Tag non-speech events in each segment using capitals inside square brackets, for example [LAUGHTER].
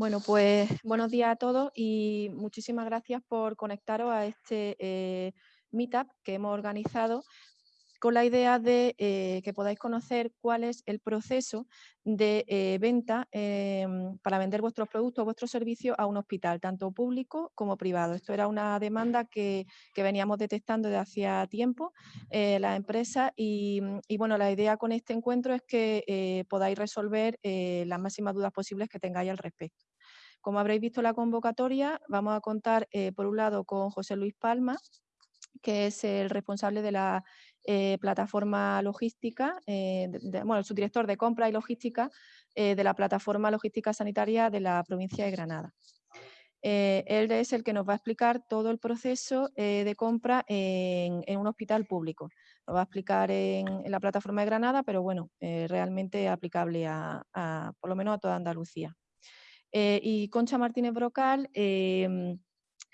Bueno, pues buenos días a todos y muchísimas gracias por conectaros a este eh, meetup que hemos organizado con la idea de eh, que podáis conocer cuál es el proceso de eh, venta para vender vuestros productos, vuestros servicios a un hospital, tanto público como privado. Esto era una demanda que, veníamos detectando desde hacía tiempo eh, la empresa y, y, bueno, la idea con este encuentro es que podáis resolver las máximas dudas posibles que tengáis al respecto. Como habréis visto la convocatoria, vamos a contar por un lado con José Luis Palma, que es el responsable de la eh, plataforma logística, eh, bueno, el subdirector de compra y logística eh, de la plataforma logística sanitaria de la provincia de Granada. él es el que nos va a explicar todo el proceso de compra en, un hospital público. Lo va a explicar en, la plataforma de Granada, pero bueno, realmente aplicable a, por lo menos a toda Andalucía. Y Concha Martínez Brocal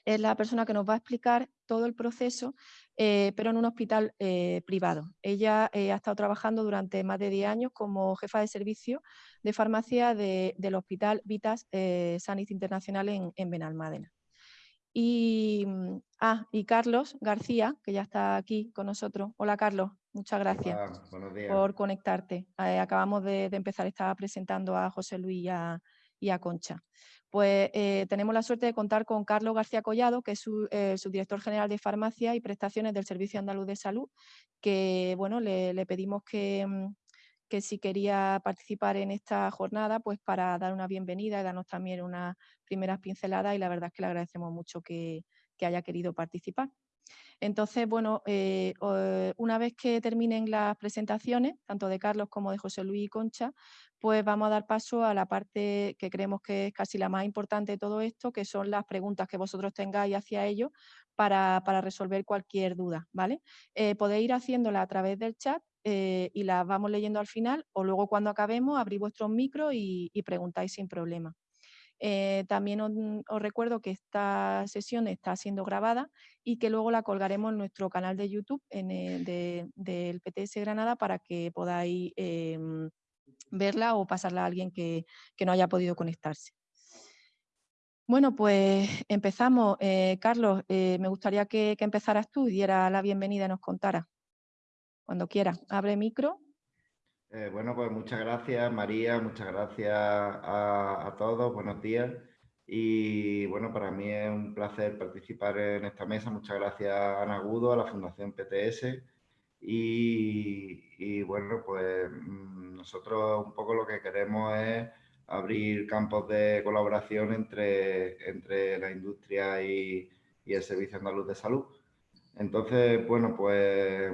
es la persona que nos va a explicar todo el proceso, eh, pero en un hospital eh, privado. Ella eh, ha estado trabajando durante más de 10 años como jefa de servicio de farmacia del Hospital Vitas Sanit Internacional en, en Benalmádena. Y, mm, ah, y Carlos García, que ya está aquí con nosotros. Hola Carlos, muchas gracias por conectarte. acabamos de, empezar, estaba presentando a José Luis y a Concha pues eh, tenemos la suerte de contar con Carlos García Collado, que es su, eh, subdirector general de farmacia y prestaciones del Servicio Andaluz de Salud, que bueno, le, pedimos mm, que, si quería participar en esta jornada, pues para dar una bienvenida y darnos también unas primeras pinceladas y la verdad es que le agradecemos mucho que, haya querido participar. Entonces, bueno, eh, una vez que terminen las presentaciones, tanto de Carlos como de José Luis y Concha, pues vamos a dar paso a la parte que creemos que es casi la más importante de todo esto, que son las preguntas que vosotros tengáis hacia ellos para, resolver cualquier duda, ¿vale? Eh, podéis ir haciéndola a través del chat eh, y las vamos leyendo al final o luego cuando acabemos abrir vuestros micros y, preguntáis sin problema. Eh, también os, recuerdo que esta sesión está siendo grabada y que luego la colgaremos en nuestro canal de YouTube en del PTS Granada para que podáis em, verla o pasarla a alguien que, no haya podido conectarse. Bueno, pues empezamos. Eh, Carlos, eh, me gustaría que, empezaras tú y diera la bienvenida y nos contara. Cuando quieras, abre micro. Eh, bueno, pues muchas gracias María, muchas gracias a, todos, buenos días. Y bueno, para mí es un placer participar en esta mesa. Muchas gracias a Ana Agudo, a la Fundación PTS y, bueno, pues mm, nosotros un poco lo que queremos es abrir campos de colaboración entre, entre la industria y, el Servicio Andaluz de Salud. Entonces, bueno, pues,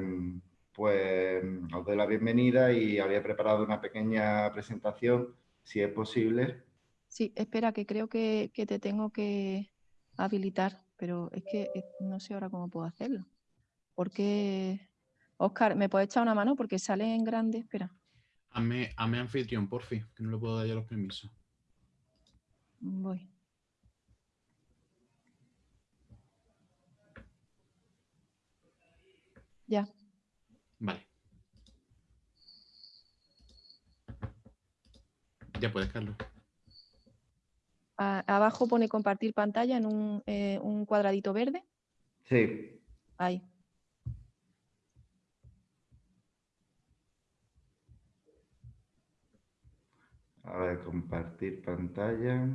pues os doy la bienvenida y había preparado una pequeña presentación, si es posible. Sí, espera, que creo que, que te tengo que habilitar, pero es que eh, no sé ahora cómo puedo hacerlo. Porque Oscar, ¿me puedes echar una mano? Porque sale en grande, espera. Hazme, anfitrión, por fin, que no le puedo dar ya los permisos. Voy. Ya. Vale. Ya puedes, Carlos. abajo pone compartir pantalla en un, eh, un cuadradito verde. Sí. Ahí. A ver, compartir pantalla.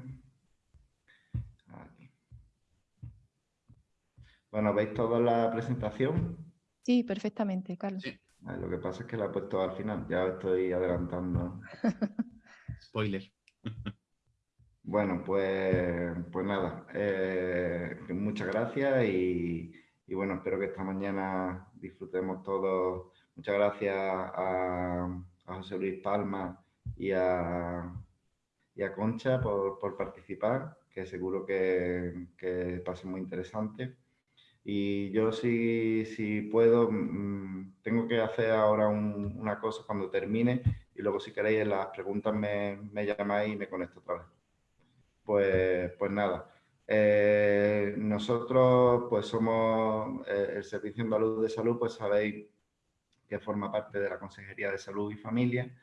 Bueno, ¿veis toda la presentación? Sí, perfectamente, Carlos. lo que pasa es que la he puesto al final, ya estoy adelantando. [LAUGHS] Spoiler. bueno, pues, pues nada, eh, muchas gracias y, bueno, espero que esta mañana disfrutemos todos. Muchas gracias a, a José Luis Palma y a, Concha por, participar, que seguro que, que va a ser muy interesante. Y yo si, si puedo, mm, tengo que hacer ahora una cosa cuando termine y luego si queréis en las preguntas me, me llamáis y me conecto otra vez. Pues, pues nada, eh, nosotros pues somos eh, el Servicio Andaluz de Salud, pues sabéis que forma parte de la Consejería de Salud y Familia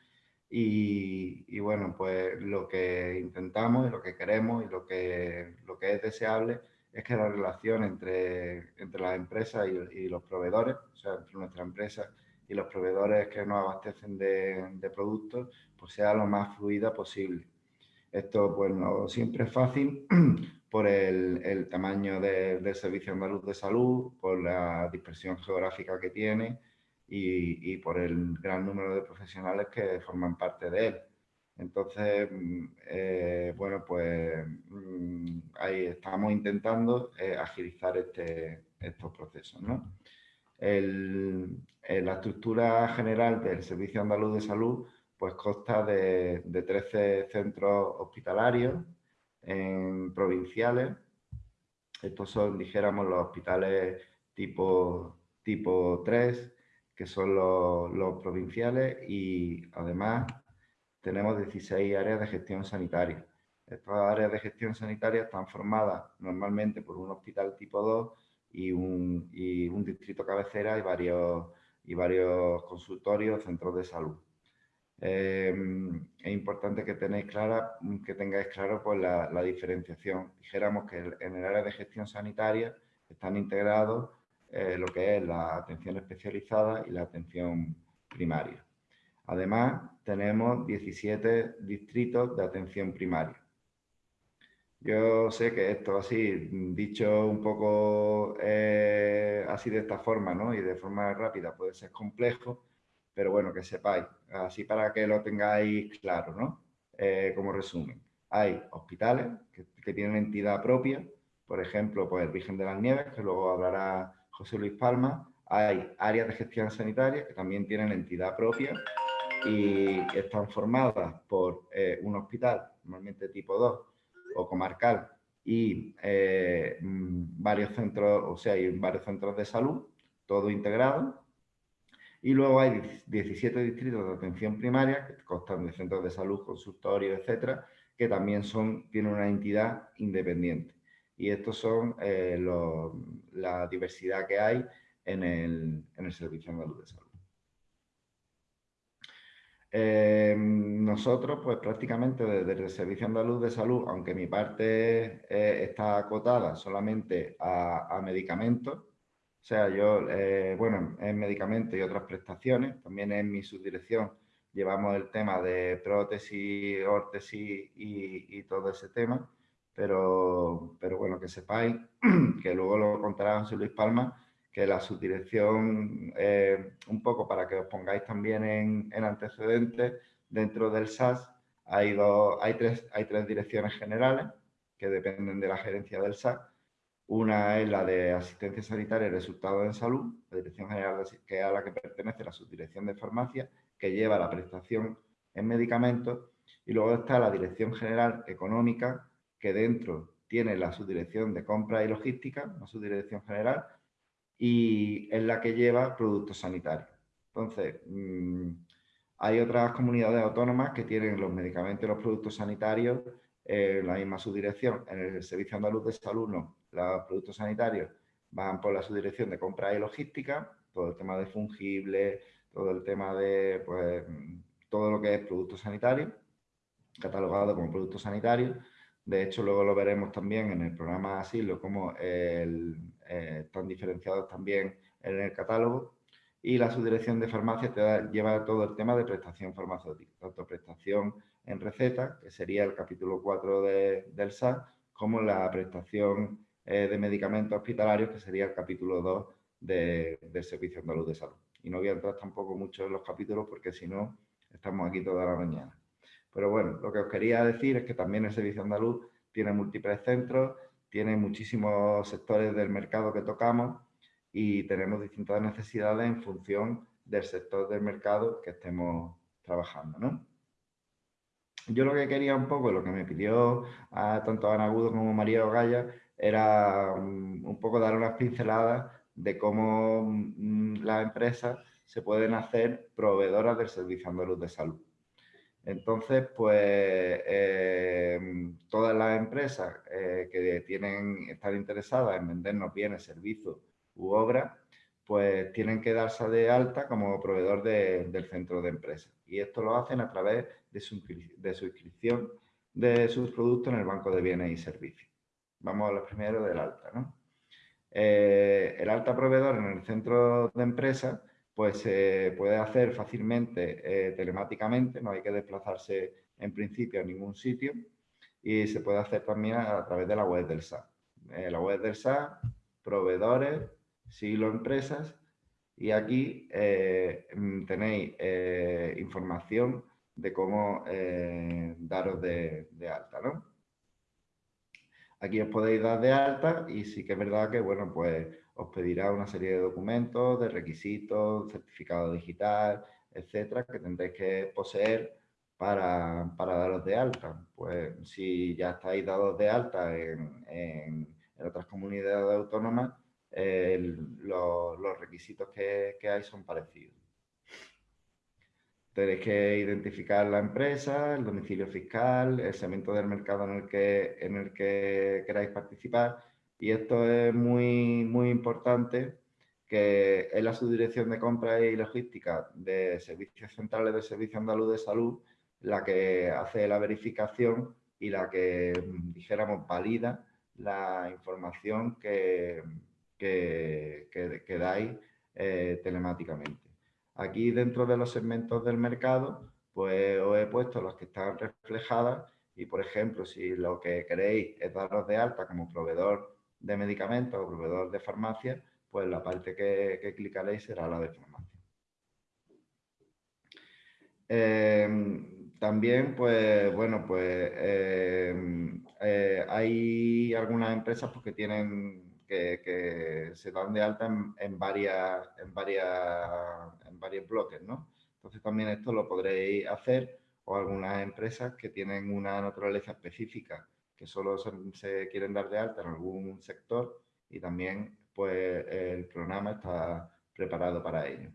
Y, bueno, pues lo que intentamos y lo que queremos y lo que, lo que es deseable es que la relación entre, entre las empresas y, los proveedores, o sea, entre nuestra empresa y los proveedores que nos abastecen de, de productos, pues sea lo más fluida posible. Esto pues no siempre es fácil [CLEARS THROAT] por el, tamaño del Servicio Andaluz de Salud, por la dispersión geográfica que tiene y, por el gran número de profesionales que forman parte de él. Entonces, mm, eh, bueno, pues mm, ahí estamos intentando eh, agilizar este, estos procesos. ¿no? la estructura general del Servicio Andaluz de Salud pues consta de, 13 centros hospitalarios provinciales. Estos son, dijéramos, los hospitales tipo, tipo 3, que son los, provinciales y además tenemos 16 áreas de gestión sanitaria. Estas áreas de gestión sanitaria están formadas normalmente por un hospital tipo 2 y un, distrito cabecera y varios, y varios consultorios, centros de salud. Em, es importante que, tenéis clara, que tengáis claro pues, la, diferenciación. Dijéramos que en el área de gestión sanitaria están integrados eh, lo que es la atención especializada y la atención primaria. Además, tenemos 17 distritos de atención primaria. Yo sé que esto así, dicho un poco eh, así de esta forma ¿no? y de forma rápida puede ser complejo, pero bueno, que sepáis, así para que lo tengáis claro, ¿no? Eh, como resumen, hay hospitales que, tienen entidad propia, por ejemplo, pues el Virgen de las Nieves, que luego hablará José Luis Palma, hay áreas de gestión sanitaria que también tienen entidad propia y están formadas por eh, un hospital, normalmente tipo 2 o comarcal, y eh, mm, varios centros, o sea, hay varios centros de salud, todo integrado, y luego hay 17 distritos de atención primaria, que constan de centros de salud, consultorios, etcétera, que también son, tienen una entidad independiente. Y estos son eh, la diversidad que hay en el, en el Servicio de Salud. Eh, nosotros, pues prácticamente desde el Servicio Andaluz de Salud, aunque mi parte eh, está acotada solamente a medicamentos, o sea, yo, eh, bueno, en medicamentos y otras prestaciones, también en mi subdirección llevamos el tema de prótesis, órtesis y, todo ese tema, pero, pero bueno, que sepáis, [CLEARS THROAT] que luego lo contará José Luis Palma, que la subdirección, eh, un poco para que os pongáis también en, en antecedentes, dentro del SAS hay, dos, hay, tres, hay tres direcciones generales que dependen de la gerencia del SAS, una es la de asistencia sanitaria y resultados en salud, la Dirección General, de, que a la que pertenece la subdirección de farmacia, que lleva la prestación en medicamentos. Y luego está la Dirección General Económica, que dentro tiene la subdirección de compra y logística, la subdirección general, y es la que lleva productos sanitarios. Entonces, mm, hay otras comunidades autónomas que tienen los medicamentos y los productos sanitarios en la misma subdirección. En el Servicio Andaluz de Salud no los productos sanitarios van por la subdirección de compra y logística, todo el tema de fungibles, todo el tema de pues, todo lo que es productos sanitarios, catalogado como productos sanitarios. De hecho, luego lo veremos también en el programa Asilo, como eh, están diferenciados también en el catálogo. Y la subdirección de farmacia te lleva todo el tema de prestación farmacéutica, tanto prestación en receta, que sería el capítulo 4 del SAS, como la prestación eh, de medicamentos hospitalarios, que sería el capítulo 2 del Servicio Andaluz de Salud. Y no voy a entrar tampoco mucho en los capítulos porque si no, estamos aquí toda la mañana. Pero bueno, lo que os quería decir es que también el Servicio Andaluz tiene múltiples centros, tiene muchísimos sectores del mercado que tocamos y tenemos distintas necesidades en función del sector del mercado que estemos trabajando. ¿no? Yo lo que quería un poco, lo que me pidió a, tanto Ana Agudo como María Ogaya, era mm, un poco dar unas pinceladas de cómo mm, las empresas se pueden hacer proveedoras del Servicio Andaluz de Salud. Entonces, pues eh, todas las empresas eh, que tienen, están interesadas en vendernos bienes, servicios u obras, pues tienen que darse de alta como proveedor del centro de empresa. Y esto lo hacen a través de su, inscripción de sus productos en el banco de bienes y servicios. Vamos a lo primero del alta. ¿no? Eh, el alta proveedor en el centro de empresa pues se puede hacer fácilmente eh, telemáticamente, no hay que desplazarse en principio a ningún sitio y se puede hacer también a, través de la web del SAT. Eh, la web del SAT, proveedores, siglo empresas y aquí mm, tenéis información de cómo daros de, de alta. ¿no? Aquí os podéis dar de alta y sí que es verdad que, bueno, pues os pedirá una serie de documentos, de requisitos, certificado digital, etcétera, que tendréis que poseer para, daros de alta. Pues si ya estáis dados de alta en, otras comunidades autónomas, los, requisitos que hay son parecidos. Tenéis que identificar la empresa, el domicilio fiscal, el segmento del mercado en el que, en el que queráis participar. Y esto es muy, muy importante, que es la subdirección de compra y logística de Servicios Centrales del Servicio Andaluz de Salud la que hace la verificación y la que, dijéramos, valida la información que, que, dais eh, telemáticamente. Aquí dentro de los segmentos del mercado, pues os he puesto los que están reflejadas y, por ejemplo, si lo que queréis es daros de alta como proveedor de medicamentos o proveedor de farmacia, pues la parte que, clicaréis será la de farmacia. Em, también, pues, bueno, pues em, eh, hay algunas empresas pues, que tienen que, se dan de alta en, varias, en, varias, en varios bloques, ¿no? Entonces también esto lo podréis hacer o algunas empresas que tienen una naturaleza específica, que solo se, quieren dar de alta en algún sector y también pues el programa está preparado para ello.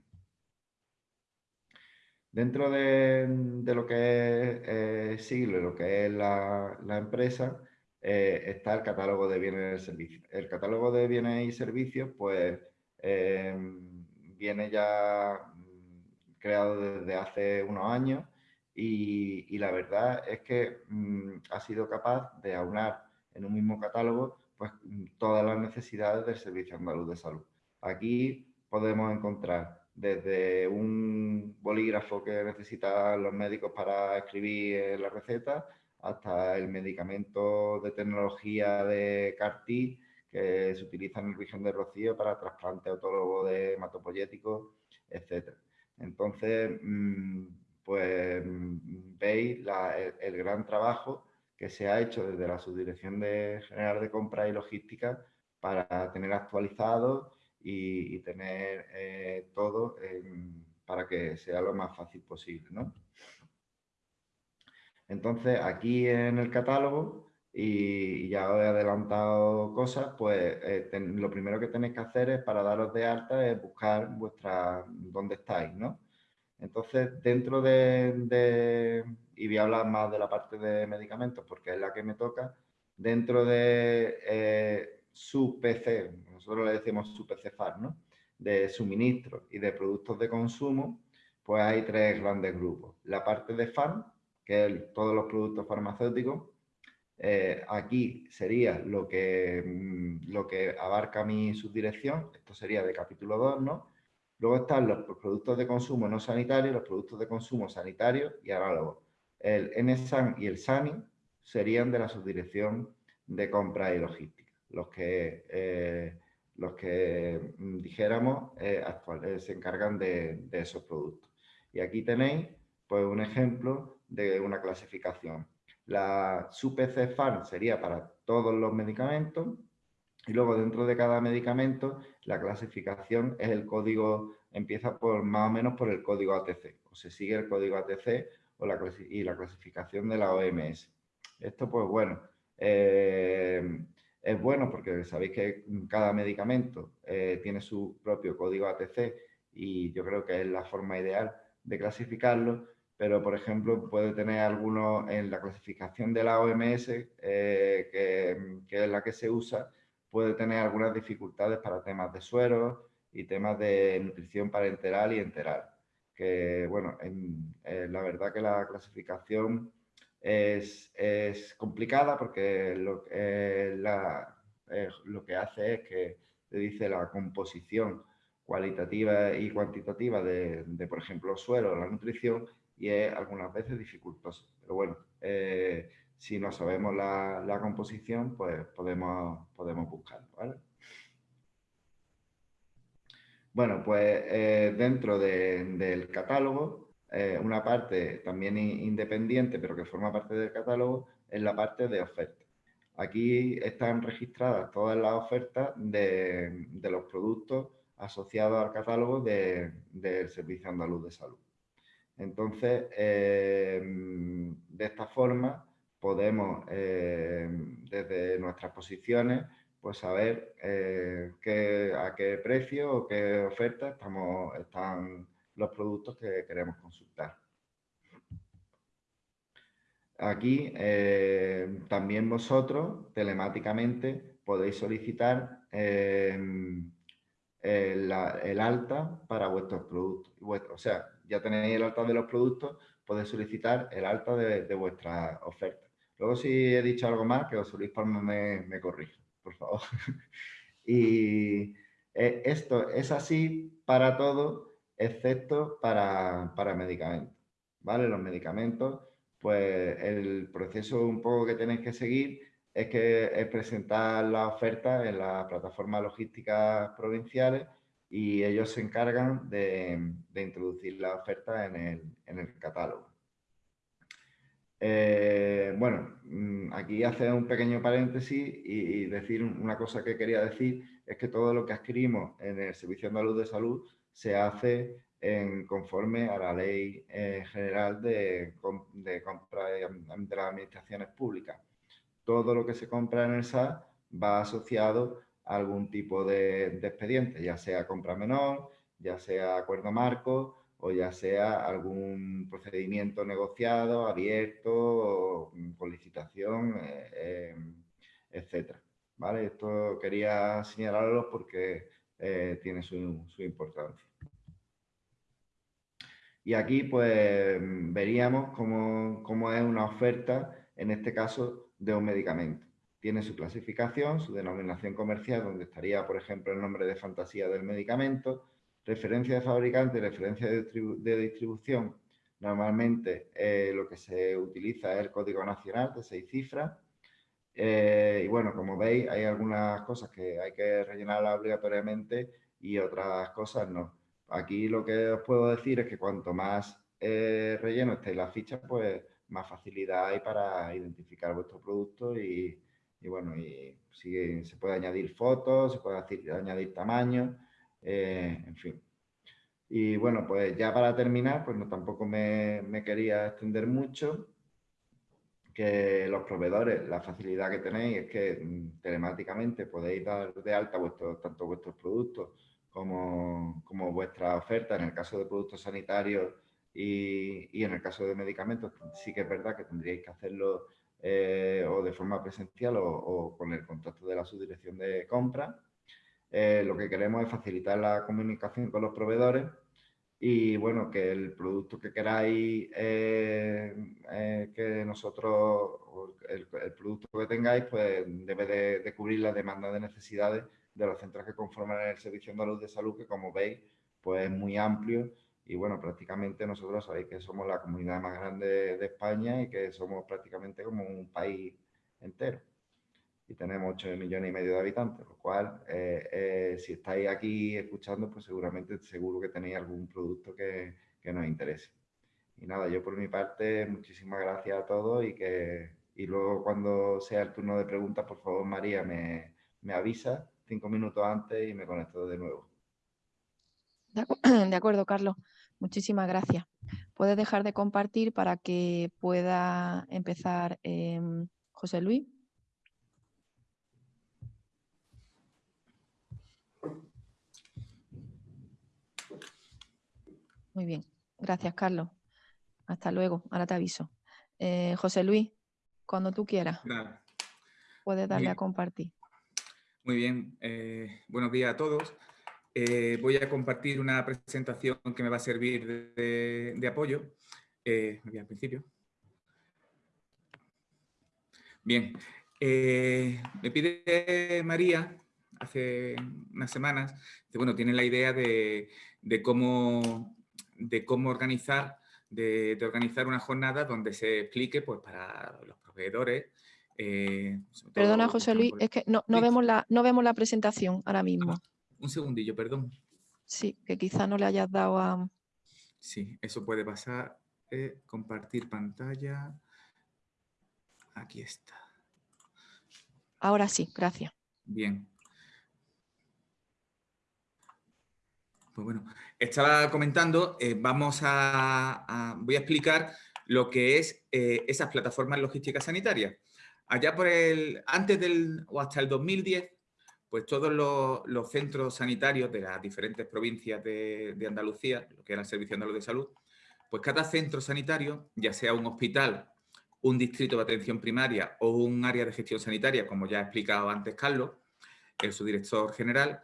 Dentro de, lo que es eh, siglo, lo que es la, la empresa, eh, está el catálogo de bienes y servicios. El catálogo de bienes y servicios, pues, eh, viene ya mm, creado desde hace unos años y, la verdad es que mm, ha sido capaz de aunar en un mismo catálogo pues, mm, todas las necesidades del Servicio Andaluz de Salud. Aquí podemos encontrar desde un bolígrafo que necesitan los médicos para escribir la receta, hasta el medicamento de tecnología de CAR-T que se utiliza en el Virgen de Rocío para trasplante autólogo de hematopoyéticos, etc. Entonces, mm, pues veis el, gran trabajo que se ha hecho desde la Subdirección de General de Compra y Logística para tener actualizado y, tener eh, todo para que sea lo más fácil posible. ¿no? Entonces, aquí en el catálogo, y ya os he adelantado cosas, pues eh, lo primero que tenéis que hacer es para daros de alta es buscar vuestra dónde estáis, ¿no? Entonces, dentro de, y voy a hablar más de la parte de medicamentos porque es la que me toca, dentro de eh, su PC, nosotros le decimos su PCFAR, ¿no? De suministro y de productos de consumo, pues hay tres grandes grupos. La parte de farm, que es todos los productos farmacéuticos. Eh, aquí sería lo que, mm, lo que abarca mi subdirección, esto sería de capítulo 2, ¿no? Luego están los productos de consumo no sanitarios, los productos de consumo sanitarios y análogos. El NSAN y el SANI serían de la subdirección de compra y logística, los que, eh, los que mm, dijéramos eh, se encargan de, de esos productos. Y aquí tenéis pues, un ejemplo de una clasificación. La SUPC FAR sería para todos los medicamentos y luego dentro de cada medicamento la clasificación es el código, empieza por más o menos por el código ATC, o se sigue el código ATC o la, y la clasificación de la OMS. Esto pues bueno, eh, es bueno porque sabéis que cada medicamento eh, tiene su propio código ATC y yo creo que es la forma ideal de clasificarlo, pero por ejemplo puede tener algunos en la clasificación de la OMS, eh, que, es la que se usa, puede tener algunas dificultades para temas de suero y temas de nutrición parenteral y enteral. Que, bueno, la verdad que la clasificación es, complicada porque lo, lo que hace es que te dice la composición cualitativa y cuantitativa de, por ejemplo, suelo, la nutrición, y es algunas veces dificultoso. Pero bueno, eh, si no sabemos la, composición, pues podemos, podemos buscarlo, Bueno, pues eh, dentro del catálogo, eh, una parte también independiente, pero que forma parte del catálogo, es la parte de oferta. Aquí están registradas todas las ofertas de, los productos asociados al catálogo del Servicio Andaluz de Salud. Entonces, eh, de esta forma podemos, eh, desde nuestras posiciones, pues saber eh, a qué precio o qué oferta estamos, están los productos que queremos consultar. Aquí eh, también vosotros telemáticamente podéis solicitar em, el, alta para vuestros productos. O sea, ya tenéis el alta de los productos, podéis solicitar el alta de, vuestra oferta. Luego si he dicho algo más, que os Luis Palma me, me corrija, por favor. [LAUGHS] y eh, esto es así para todo, excepto para, para medicamentos. ¿Vale? Los medicamentos pues el proceso un poco que tenéis que seguir es que es presentar la oferta en las plataformas logísticas provinciales y ellos se encargan de, introducir la oferta en el, catálogo. Eh, bueno, mm, aquí hace un pequeño paréntesis y, decir una cosa que quería decir, es que todo lo que adquirimos en el Servicio Andaluz de Salud se hace en, conforme a la Ley eh, General de, de Compra de, las Administraciones Públicas. Todo lo que se compra en el SAS va asociado a algún tipo de, expediente, ya sea compra menor, ya sea acuerdo marco o ya sea algún procedimiento negociado, abierto, con licitación, eh, em, etc. ¿Vale? Esto quería señalarlo porque eh, tiene su importancia. Y aquí pues veríamos cómo, es una oferta, en este caso, de un medicamento. Tiene su clasificación, su denominación comercial, donde estaría, por ejemplo, el nombre de fantasía del medicamento, referencia de fabricante, referencia de, distribución. Normalmente eh, lo que se utiliza es el código nacional de seis cifras. Eh, y bueno, como veis, hay algunas cosas que hay que rellenarlas obligatoriamente y otras cosas no. Aquí lo que os puedo decir es que cuanto más eh, relleno estéis las fichas, pues más facilidad hay para identificar vuestro producto y, bueno, y se puede añadir fotos, se puede añadir tamaño, eh, en fin. Y bueno, pues ya para terminar, pues no tampoco me, quería extender mucho, que los proveedores, la facilidad que tenéis es que mm, telemáticamente podéis dar de alta tanto vuestros productos como, como vuestra oferta en el caso de productos sanitarios y, y, en el caso de medicamentos, sí que es verdad que tendríais que hacerlo eh, o de forma presencial o, con el contacto de la subdirección de compra. Eh, lo que queremos es facilitar la comunicación con los proveedores y bueno, que el producto que queráis eh, que nosotros, el, el, producto que tengáis, pues debe de, de cubrir la demanda de necesidades de los centros que conforman el Servicio Andaluz de Salud, que como veis, pues es muy amplio y bueno, prácticamente nosotros sabéis que somos la comunidad más grande de España y que somos prácticamente como un país entero. Y tenemos 8 millones y medio de habitantes, lo cual, eh, eh, si estáis aquí escuchando, pues seguramente seguro que tenéis algún producto que, que, nos interese. Y nada, yo por mi parte, muchísimas gracias a todos y que y luego cuando sea el turno de preguntas, por favor, María, me, me avisa cinco minutos antes y me conecto de nuevo. De [CLEARS THROAT] acuerdo, Carlos. Muchísimas gracias. Puedes dejar de compartir para que pueda empezar em, José Luis. Muy bien. Gracias, Carlos. Hasta luego. Ahora te aviso. Eh, José Luis, cuando tú quieras. Puedes darle a compartir. Muy bien, eh, buenos días a todos. eh, voy a compartir una presentación que me va a servir de, apoyo. Eh, al principio. Bien, me pide María hace unas semanas, bueno, tiene la idea de, cómo, de cómo organizar, de, organizar una jornada donde se explique pues, para los proveedores. Eh, Perdona, José Luis, es que no, vemos la, no vemos la presentación ahora mismo. Ah, un segundillo, perdón. Sí, que quizá no le hayas dado a... Sí, eso puede pasar. Eh, compartir pantalla. Aquí está. Ahora sí, gracias. Bien. Pues bueno, estaba comentando, eh, vamos a, voy a explicar lo que es eh, esas plataformas logísticas sanitarias. Allá por el, antes del, o hasta el 2010, pues todos los, centros sanitarios de las diferentes provincias de, Andalucía, lo que era el Servicio Andaluz de Salud, pues cada centro sanitario, ya sea un hospital, un distrito de atención primaria o un área de gestión sanitaria, como ya ha explicado antes Carlos, el subdirector general,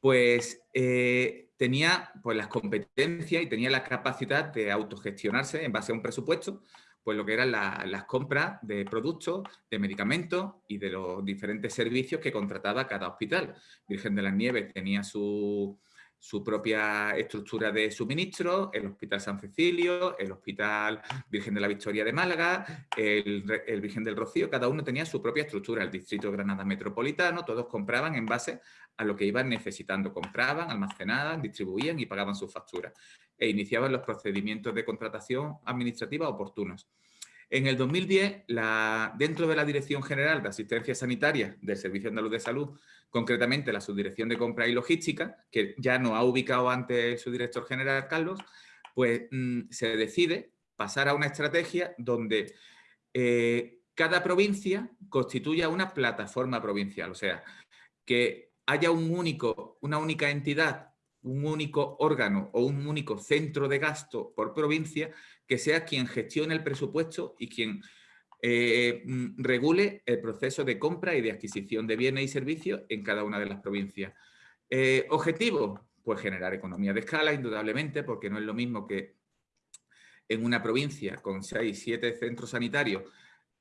pues eh, tenía pues, las competencias y tenía la capacidad de autogestionarse en base a un presupuesto, pues lo que eran las compras de productos, de medicamentos y de los diferentes servicios que contrataba cada hospital. Virgen de las Nieves tenía su, su propia estructura de suministro, el Hospital San Cecilio, el Hospital Virgen de la Victoria de Málaga, el, Virgen del Rocío, cada uno tenía su propia estructura, el Distrito Granada Metropolitano, todos compraban en base a lo que iban necesitando, compraban, almacenaban, distribuían y pagaban sus facturas. E iniciaban los procedimientos de contratación administrativa oportunos. En el 2010, la, dentro de la Dirección General de Asistencia Sanitaria del Servicio Andaluz de Salud, concretamente la Subdirección de Compra y Logística, que ya no ha ubicado antes su director general, Carlos, pues mm, se decide pasar a una estrategia donde eh, cada provincia constituya una plataforma provincial, o sea, que haya un único, una única entidad, un único órgano o un único centro de gasto por provincia que sea quien gestione el presupuesto y quien eh, mm, regule el proceso de compra y de adquisición de bienes y servicios en cada una de las provincias. Eh, ¿Objetivo? Pues generar economía de escala, indudablemente, porque no es lo mismo que en una provincia con seis, siete centros sanitarios,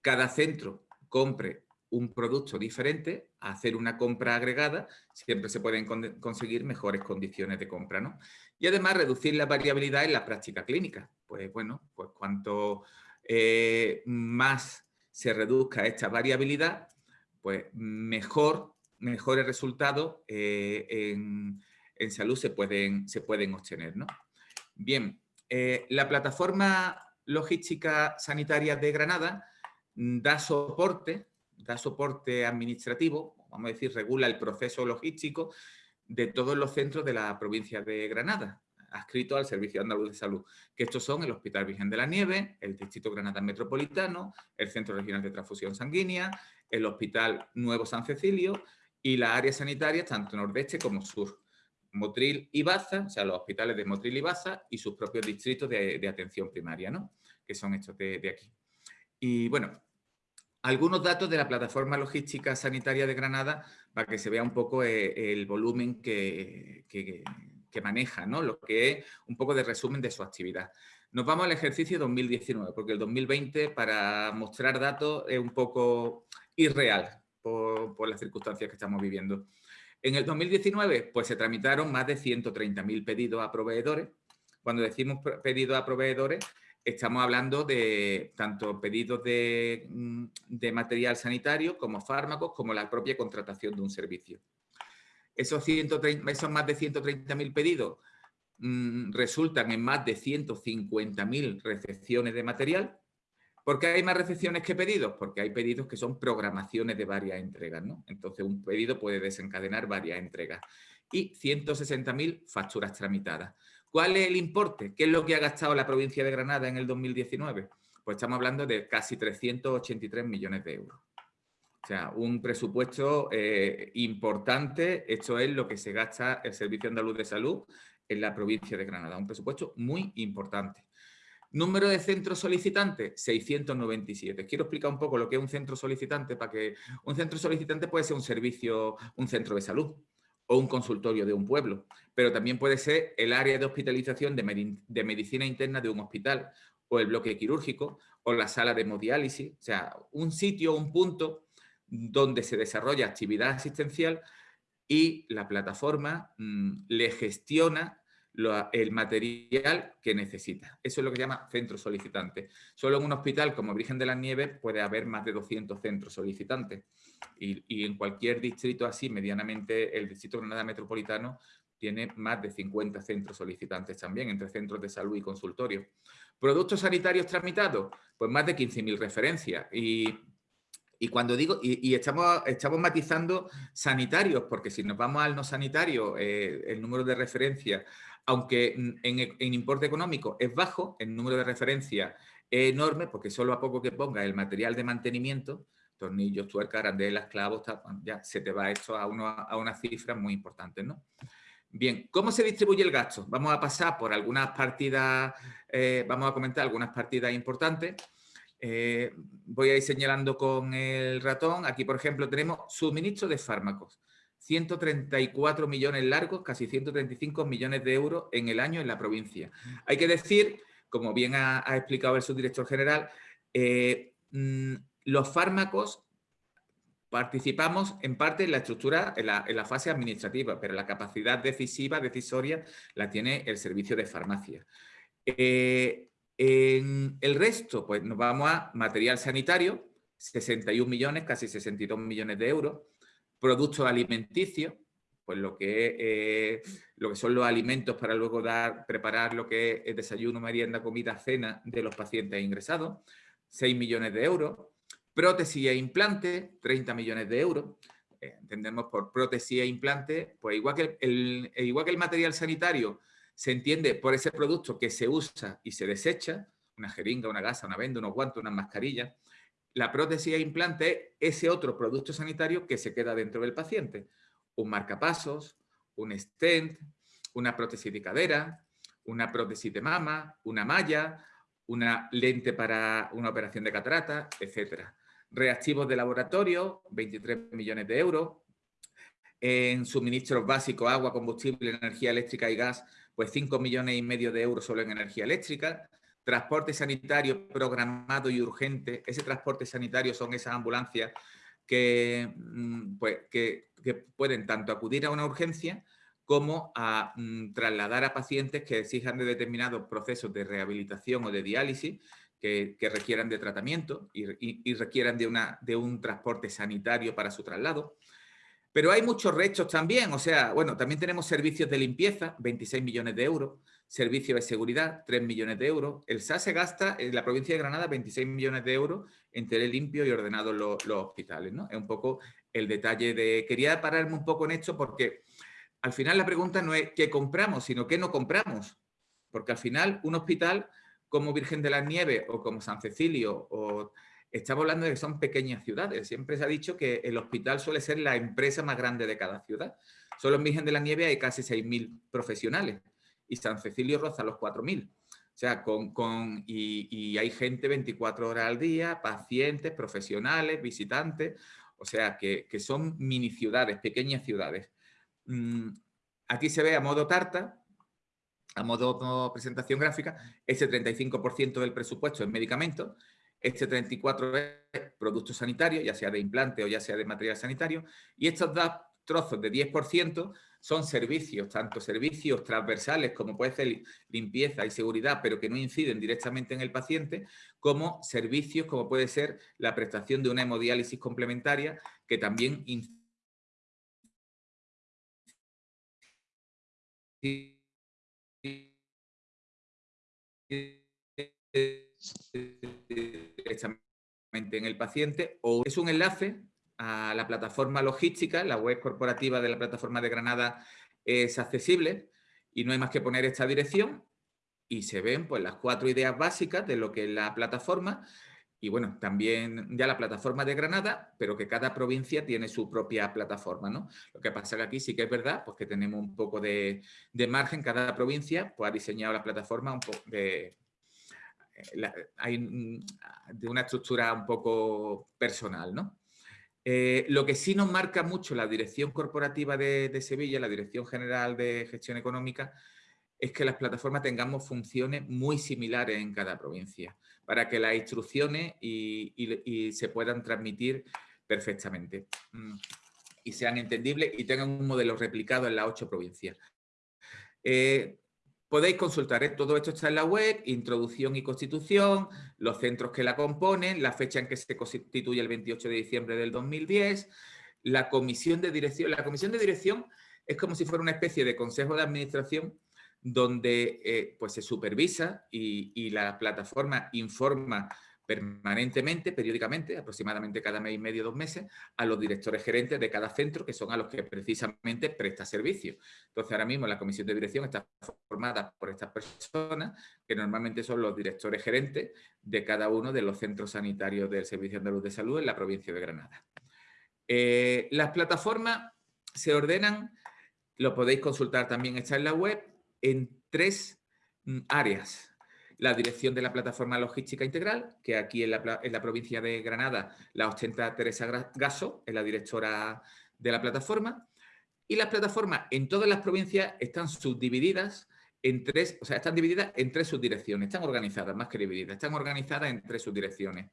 cada centro compre un producto diferente, hacer una compra agregada, siempre se pueden conseguir mejores condiciones de compra. ¿no? Y además reducir la variabilidad en la práctica clínica. Pues bueno, pues cuanto eh, más se reduzca esta variabilidad, pues mejor, mejores resultados eh, en, salud se pueden, se pueden obtener. ¿no? Bien, eh, la plataforma logística sanitaria de Granada da soporte da soporte administrativo, vamos a decir, regula el proceso logístico de todos los centros de la provincia de Granada, adscrito al Servicio Andaluz de Salud, que estos son el Hospital Virgen de la Nieve, el Distrito Granada Metropolitano, el Centro Regional de Transfusión Sanguínea, el Hospital Nuevo San Cecilio y las áreas sanitarias tanto nordeste como sur. Motril y Baza, o sea, los hospitales de Motril y Baza y sus propios distritos de, atención primaria, ¿no? que son estos de, de aquí. Y bueno, algunos datos de la plataforma logística sanitaria de Granada para que se vea un poco eh, el volumen que, maneja, ¿no? lo que es un poco de resumen de su actividad. Nos vamos al ejercicio 2019, porque el 2020 para mostrar datos es un poco irreal por, las circunstancias que estamos viviendo. En el 2019 pues se tramitaron más de 130.000 pedidos a proveedores. Cuando decimos pedidos a proveedores estamos hablando de tanto pedidos mm, de, material sanitario como fármacos, como la propia contratación de un servicio. Esos, 130, esos más de 130.000 pedidos mm, resultan en más de 150.000 recepciones de material. ¿Por qué hay más recepciones que pedidos? Porque hay pedidos que son programaciones de varias entregas. ¿no? Entonces, un pedido puede desencadenar varias entregas. Y 160.000 facturas tramitadas. ¿Cuál es el importe? ¿Qué es lo que ha gastado la provincia de Granada en el 2019? Pues estamos hablando de casi 383 millones de euros. O sea, un presupuesto eh, importante. Esto es lo que se gasta el Servicio Andaluz de Salud en la provincia de Granada. Un presupuesto muy importante. Número de centros solicitantes, 697. Quiero explicar un poco lo que es un centro solicitante para que un centro solicitante puede ser un servicio, un centro de salud, o un consultorio de un pueblo, pero también puede ser el área de hospitalización de, medicina interna de un hospital, o el bloque quirúrgico, o la sala de hemodiálisis, o sea, un sitio, un punto donde se desarrolla actividad asistencial y la plataforma mm, le gestiona el material que necesita. Eso es lo que se llama centro solicitante. Solo en un hospital como Virgen de las Nieves puede haber más de 200 centros solicitantes. Y, en cualquier distrito así, medianamente, el distrito Granada Metropolitano tiene más de 50 centros solicitantes también, entre centros de salud y consultorios. ¿Productos sanitarios tramitados? Pues más de 15.000 referencias. Y y cuando digo, y, estamos, estamos matizando sanitarios, porque si nos vamos al no sanitario, eh, el número de referencias, aunque en, importe económico es bajo, el número de referencias es enorme, porque solo a poco que ponga el material de mantenimiento, tornillos, tuercas, arandelas, clavos, ya se te va esto a, uno, a unas cifras muy importantes, ¿no? Bien, ¿cómo se distribuye el gasto? Vamos a pasar por algunas partidas, eh, vamos a comentar algunas partidas importantes. Eh, voy a ir señalando con el ratón. Aquí, por ejemplo, tenemos suministro de fármacos. 134 millones largos, casi 135 millones de euros en el año en la provincia. Hay que decir, como bien ha, explicado el subdirector general, eh, mm, los fármacos participamos en parte en la estructura, en la, fase administrativa, pero la capacidad decisiva, decisoria, la tiene el servicio de farmacia. Eh, en el resto, pues nos vamos a material sanitario, 61 millones, casi 62 millones de euros. Productos alimenticios, pues lo que, eh, lo que son los alimentos para luego dar, preparar lo que es desayuno, merienda, comida, cena de los pacientes ingresados, 6 millones de euros. Prótesis e implante, 30 millones de euros. Eh, entendemos por prótesis e implante, pues igual que el, igual que el material sanitario se entiende por ese producto que se usa y se desecha, una jeringa, una gasa, una venda, unos guantes, una mascarilla, la prótesis e implante es ese otro producto sanitario que se queda dentro del paciente. Un marcapasos, un stent, una prótesis de cadera, una prótesis de mama, una malla, una lente para una operación de catarata, etc. Reactivos de laboratorio, 23 millones de euros. En suministros básicos, agua, combustible, energía eléctrica y gas, pues 5 millones y medio de euros solo en energía eléctrica, transporte sanitario programado y urgente, ese transporte sanitario son esas ambulancias que, mm, pues, pueden tanto acudir a una urgencia como a mm, trasladar a pacientes que exijan de determinados procesos de rehabilitación o de diálisis que, requieran de tratamiento y, requieran de un transporte sanitario para su traslado. Pero hay muchos restos también, o sea, bueno, también tenemos servicios de limpieza, 26 millones de euros, servicios de seguridad, 3 millones de euros. El SAS se gasta en la provincia de Granada 26 millones de euros en tener limpio y ordenado los, hospitales, ¿no? Es un poco el detalle de... Quería pararme un poco en esto porque al final la pregunta no es qué compramos, sino qué no compramos. Porque al final un hospital como Virgen de las Nieves o como San Cecilio o Estamos hablando de que son pequeñas ciudades. Siempre se ha dicho que el hospital suele ser la empresa más grande de cada ciudad. Solo en Virgen de la Nieve hay casi 6.000 profesionales y San Cecilio roza los 4.000. O sea, con, con y, hay gente 24 horas al día, pacientes, profesionales, visitantes. O sea, que, son mini ciudades, pequeñas ciudades. Mm, aquí se ve a modo tarta, a modo presentación gráfica, ese 35% del presupuesto en medicamentos este 34 es producto sanitario, ya sea de implante o ya sea de material sanitario, y estos dos trozos de 10% son servicios, tanto servicios transversales como puede ser limpieza y seguridad, pero que no inciden directamente en el paciente, como servicios como puede ser la prestación de una hemodiálisis complementaria, que también incide directamente en el paciente o es un enlace a la plataforma logística, la web corporativa de la plataforma de Granada es accesible y no hay más que poner esta dirección y se ven pues las cuatro ideas básicas de lo que es la plataforma y bueno, también ya la plataforma de Granada, pero que cada provincia tiene su propia plataforma, ¿no? Lo que pasa que aquí sí que es verdad, pues que tenemos un poco de, de margen, cada provincia pues ha diseñado la plataforma un poco de, hay de una estructura un poco personal, ¿no? Eh, lo que sí nos marca mucho la Dirección Corporativa de, Sevilla, la Dirección General de Gestión Económica, es que las plataformas tengamos funciones muy similares en cada provincia, para que las instrucciones y, se puedan transmitir perfectamente mm, y sean entendibles y tengan un modelo replicado en las ocho provincias. Eh, Podéis consultar, ¿eh? todo esto está en la web, introducción y constitución, los centros que la componen, la fecha en que se constituye el 28 de diciembre del 2010, la comisión de dirección. La comisión de dirección es como si fuera una especie de consejo de administración donde eh, pues se supervisa y, y la plataforma informa permanentemente, periódicamente, aproximadamente cada mes y medio, dos meses, a los directores gerentes de cada centro, que son a los que precisamente presta servicio. Entonces, ahora mismo la comisión de dirección está formada por estas personas, que normalmente son los directores gerentes de cada uno de los centros sanitarios del Servicio Andaluz de Salud en la provincia de Granada. Eh, las plataformas se ordenan, lo podéis consultar también, está en la web, en tres mm, áreas la dirección de la plataforma logística integral, que aquí en la, provincia de Granada la ostenta Teresa Gaso, es la directora de la plataforma, y las plataformas en todas las provincias están subdivididas en tres, o sea, están divididas en tres subdirecciones, están organizadas, más que divididas, están organizadas en tres subdirecciones.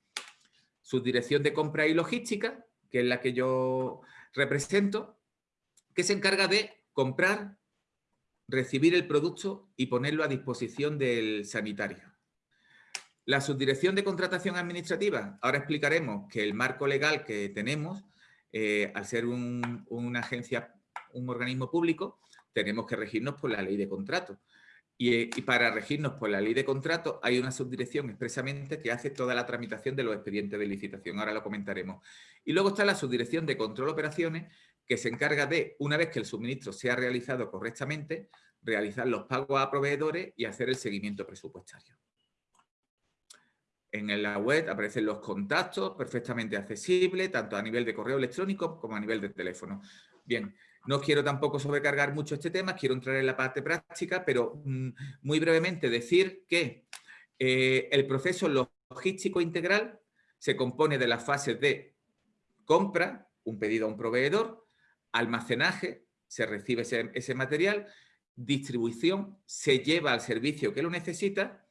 Subdirección de compra y logística, que es la que yo represento, que se encarga de comprar, recibir el producto y ponerlo a disposición del sanitario. La subdirección de contratación administrativa, ahora explicaremos que el marco legal que tenemos, eh, al ser una agencia, un organismo público, tenemos que regirnos por la ley de contrato. Y, y, para regirnos por la ley de contrato hay una subdirección expresamente que hace toda la tramitación de los expedientes de licitación. Ahora lo comentaremos. Y luego está la subdirección de control operaciones que se encarga de, una vez que el suministro sea realizado correctamente, realizar los pagos a proveedores y hacer el seguimiento presupuestario. En la web aparecen los contactos perfectamente accesibles, tanto a nivel de correo electrónico como a nivel de teléfono. Bien, no quiero tampoco sobrecargar mucho este tema, quiero entrar en la parte práctica, pero mm, muy brevemente decir que eh, el proceso logístico integral se compone de las fases de compra, un pedido a un proveedor, almacenaje, se recibe ese, material, distribución, se lleva al servicio que lo necesita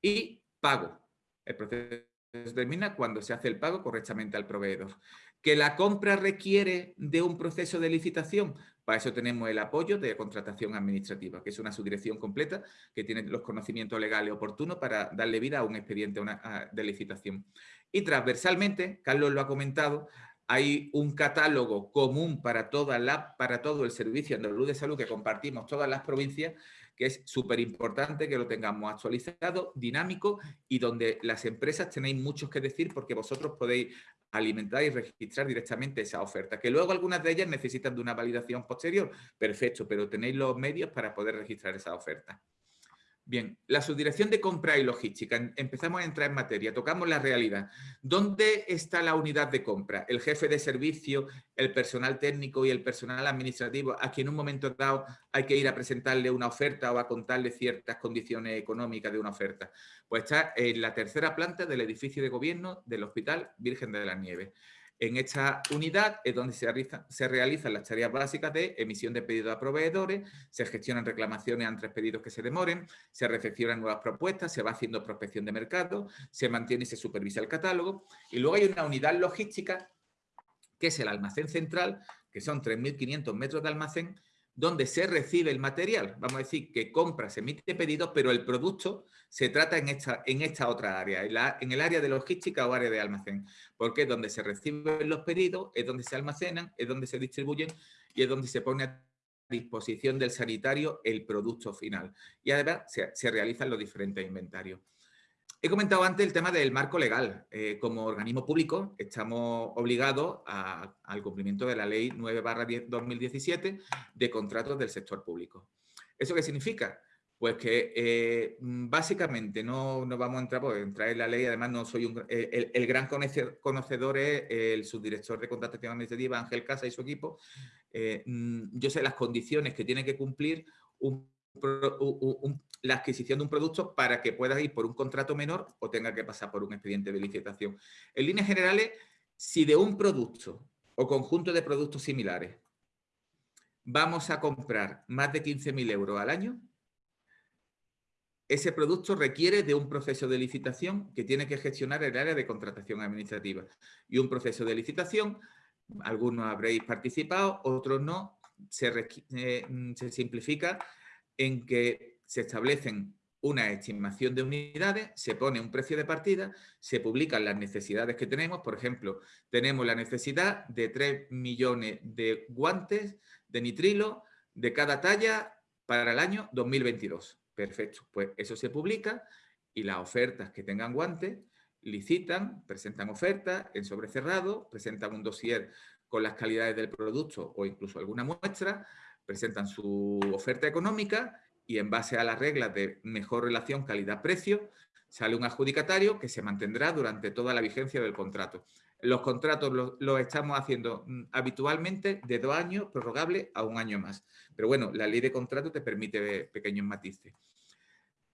y pago. El proceso termina cuando se hace el pago correctamente al proveedor. ¿Que la compra requiere de un proceso de licitación? Para eso tenemos el apoyo de contratación administrativa, que es una subdirección completa que tiene los conocimientos legales oportunos para darle vida a un expediente de licitación. Y transversalmente, Carlos lo ha comentado, hay un catálogo común para, toda la, para todo el servicio andaluz de salud que compartimos todas las provincias, que es súper importante que lo tengamos actualizado, dinámico y donde las empresas tenéis muchos que decir porque vosotros podéis alimentar y registrar directamente esa oferta. Que luego algunas de ellas necesitan de una validación posterior, perfecto, pero tenéis los medios para poder registrar esa oferta. Bien, la subdirección de compra y logística. Empezamos a entrar en materia, tocamos la realidad. ¿Dónde está la unidad de compra? El jefe de servicio, el personal técnico y el personal administrativo, a quien en un momento dado hay que ir a presentarle una oferta o a contarle ciertas condiciones económicas de una oferta. Pues está en la tercera planta del edificio de gobierno del Hospital Virgen de la Nieves. En esta unidad es donde se, realizan las tareas básicas de emisión de pedidos a proveedores, se gestionan reclamaciones ante pedidos que se demoren, se recepcionan nuevas propuestas, se va haciendo prospección de mercado, se mantiene y se supervisa el catálogo. Y luego hay una unidad logística, que es el almacén central, que son 3.500 metros de almacén, donde se recibe el material. Vamos a decir que compra, se emite pedido, pero el producto se trata en esta, en esta otra área, en, en, el área de logística o área de almacén, porque es donde se reciben los pedidos, es donde se almacenan, es donde se distribuyen y es donde se pone a disposición del sanitario el producto final. Y además se, se realizan los diferentes inventarios. He comentado antes el tema del marco legal. Eh, como organismo público estamos obligados al cumplimiento de la Ley 9-2017 de contratos del sector público. ¿Eso qué significa? Pues que eh, básicamente no, no, vamos a entrar, porque entrar en la ley, además no soy un, eh, el, gran conocedor es el subdirector de contratación administrativa, Ángel Casa y su equipo. Mm, yo sé las condiciones que tiene que cumplir un la adquisición de un producto para que puedas ir por un contrato menor o tenga que pasar por un expediente de licitación. En líneas generales, Si de un producto o conjunto de productos similares vamos a comprar más de 15.000 euros al año, ese producto requiere de un proceso de licitación que tiene que gestionar el área de contratación administrativa. Y un proceso de licitación, algunos habréis participado, otros no, se, eh, se simplifica en que se establecen una estimación de unidades, se pone un precio de partida, se publican las necesidades que tenemos. Por ejemplo, tenemos la necesidad de 3 millones de guantes de nitrilo de cada talla para el año 2022. Perfecto, pues eso se publica y las ofertas que tengan guantes licitan, presentan ofertas en sobrecerrado, presentan un dossier con las calidades del producto o incluso alguna muestra, presentan su oferta económica y en base a las reglas de mejor relación calidad-precio sale un adjudicatario que se mantendrá durante toda la vigencia del contrato. Los contratos los, estamos haciendo mm, habitualmente de dos años, prorrogable a un año más. Pero bueno, la ley de contrato te permite pequeños matices.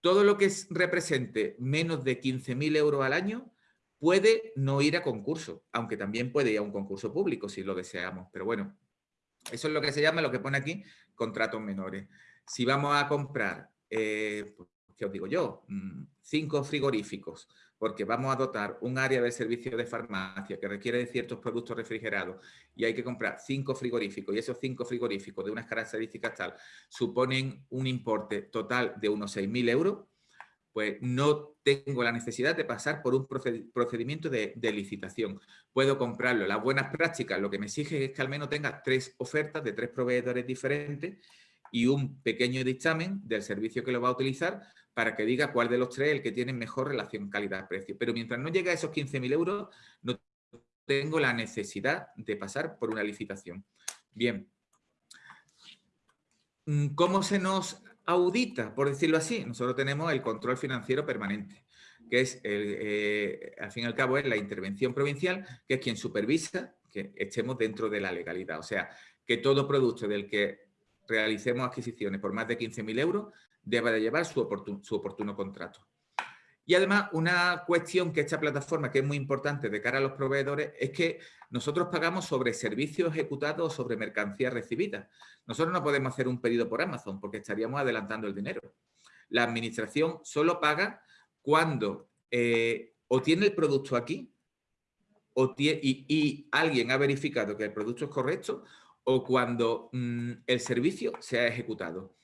Todo lo que represente menos de 15.000 euros al año puede no ir a concurso, aunque también puede ir a un concurso público si lo deseamos. Pero bueno, eso es lo que se llama, lo que pone aquí, contratos menores. Si vamos a comprar, eh, pues, ¿qué os digo yo? Mm, cinco frigoríficos porque vamos a dotar un área de servicio de farmacia que requiere de ciertos productos refrigerados y hay que comprar cinco frigoríficos y esos cinco frigoríficos de unas características tal suponen un importe total de unos 6.000 euros, pues no tengo la necesidad de pasar por un procedimiento de, de, licitación. Puedo comprarlo. Las buenas prácticas lo que me exige es que al menos tenga tres ofertas de tres proveedores diferentes y un pequeño dictamen del servicio que lo va a utilizar para que diga cuál de los tres es el que tiene mejor relación calidad-precio. Pero mientras no llegue a esos 15.000 euros, no tengo la necesidad de pasar por una licitación. Bien. Mm, ¿Cómo se nos audita, por decirlo así? Nosotros tenemos el control financiero permanente, que es, eh, al fin y al cabo, es la intervención provincial, que es quien supervisa que estemos dentro de la legalidad. O sea, que todo producto del que realicemos adquisiciones por más de 15.000 euros deba de llevar su oportuno, contrato. Y además, una cuestión que esta plataforma, que es muy importante de cara a los proveedores, es que nosotros pagamos sobre servicios ejecutados o sobre mercancías recibidas. Nosotros no podemos hacer un pedido por Amazon porque estaríamos adelantando el dinero. La administración solo paga cuando eh, o tiene el producto aquí o y, alguien ha verificado que el producto es correcto o cuando mm, el servicio se ha ejecutado.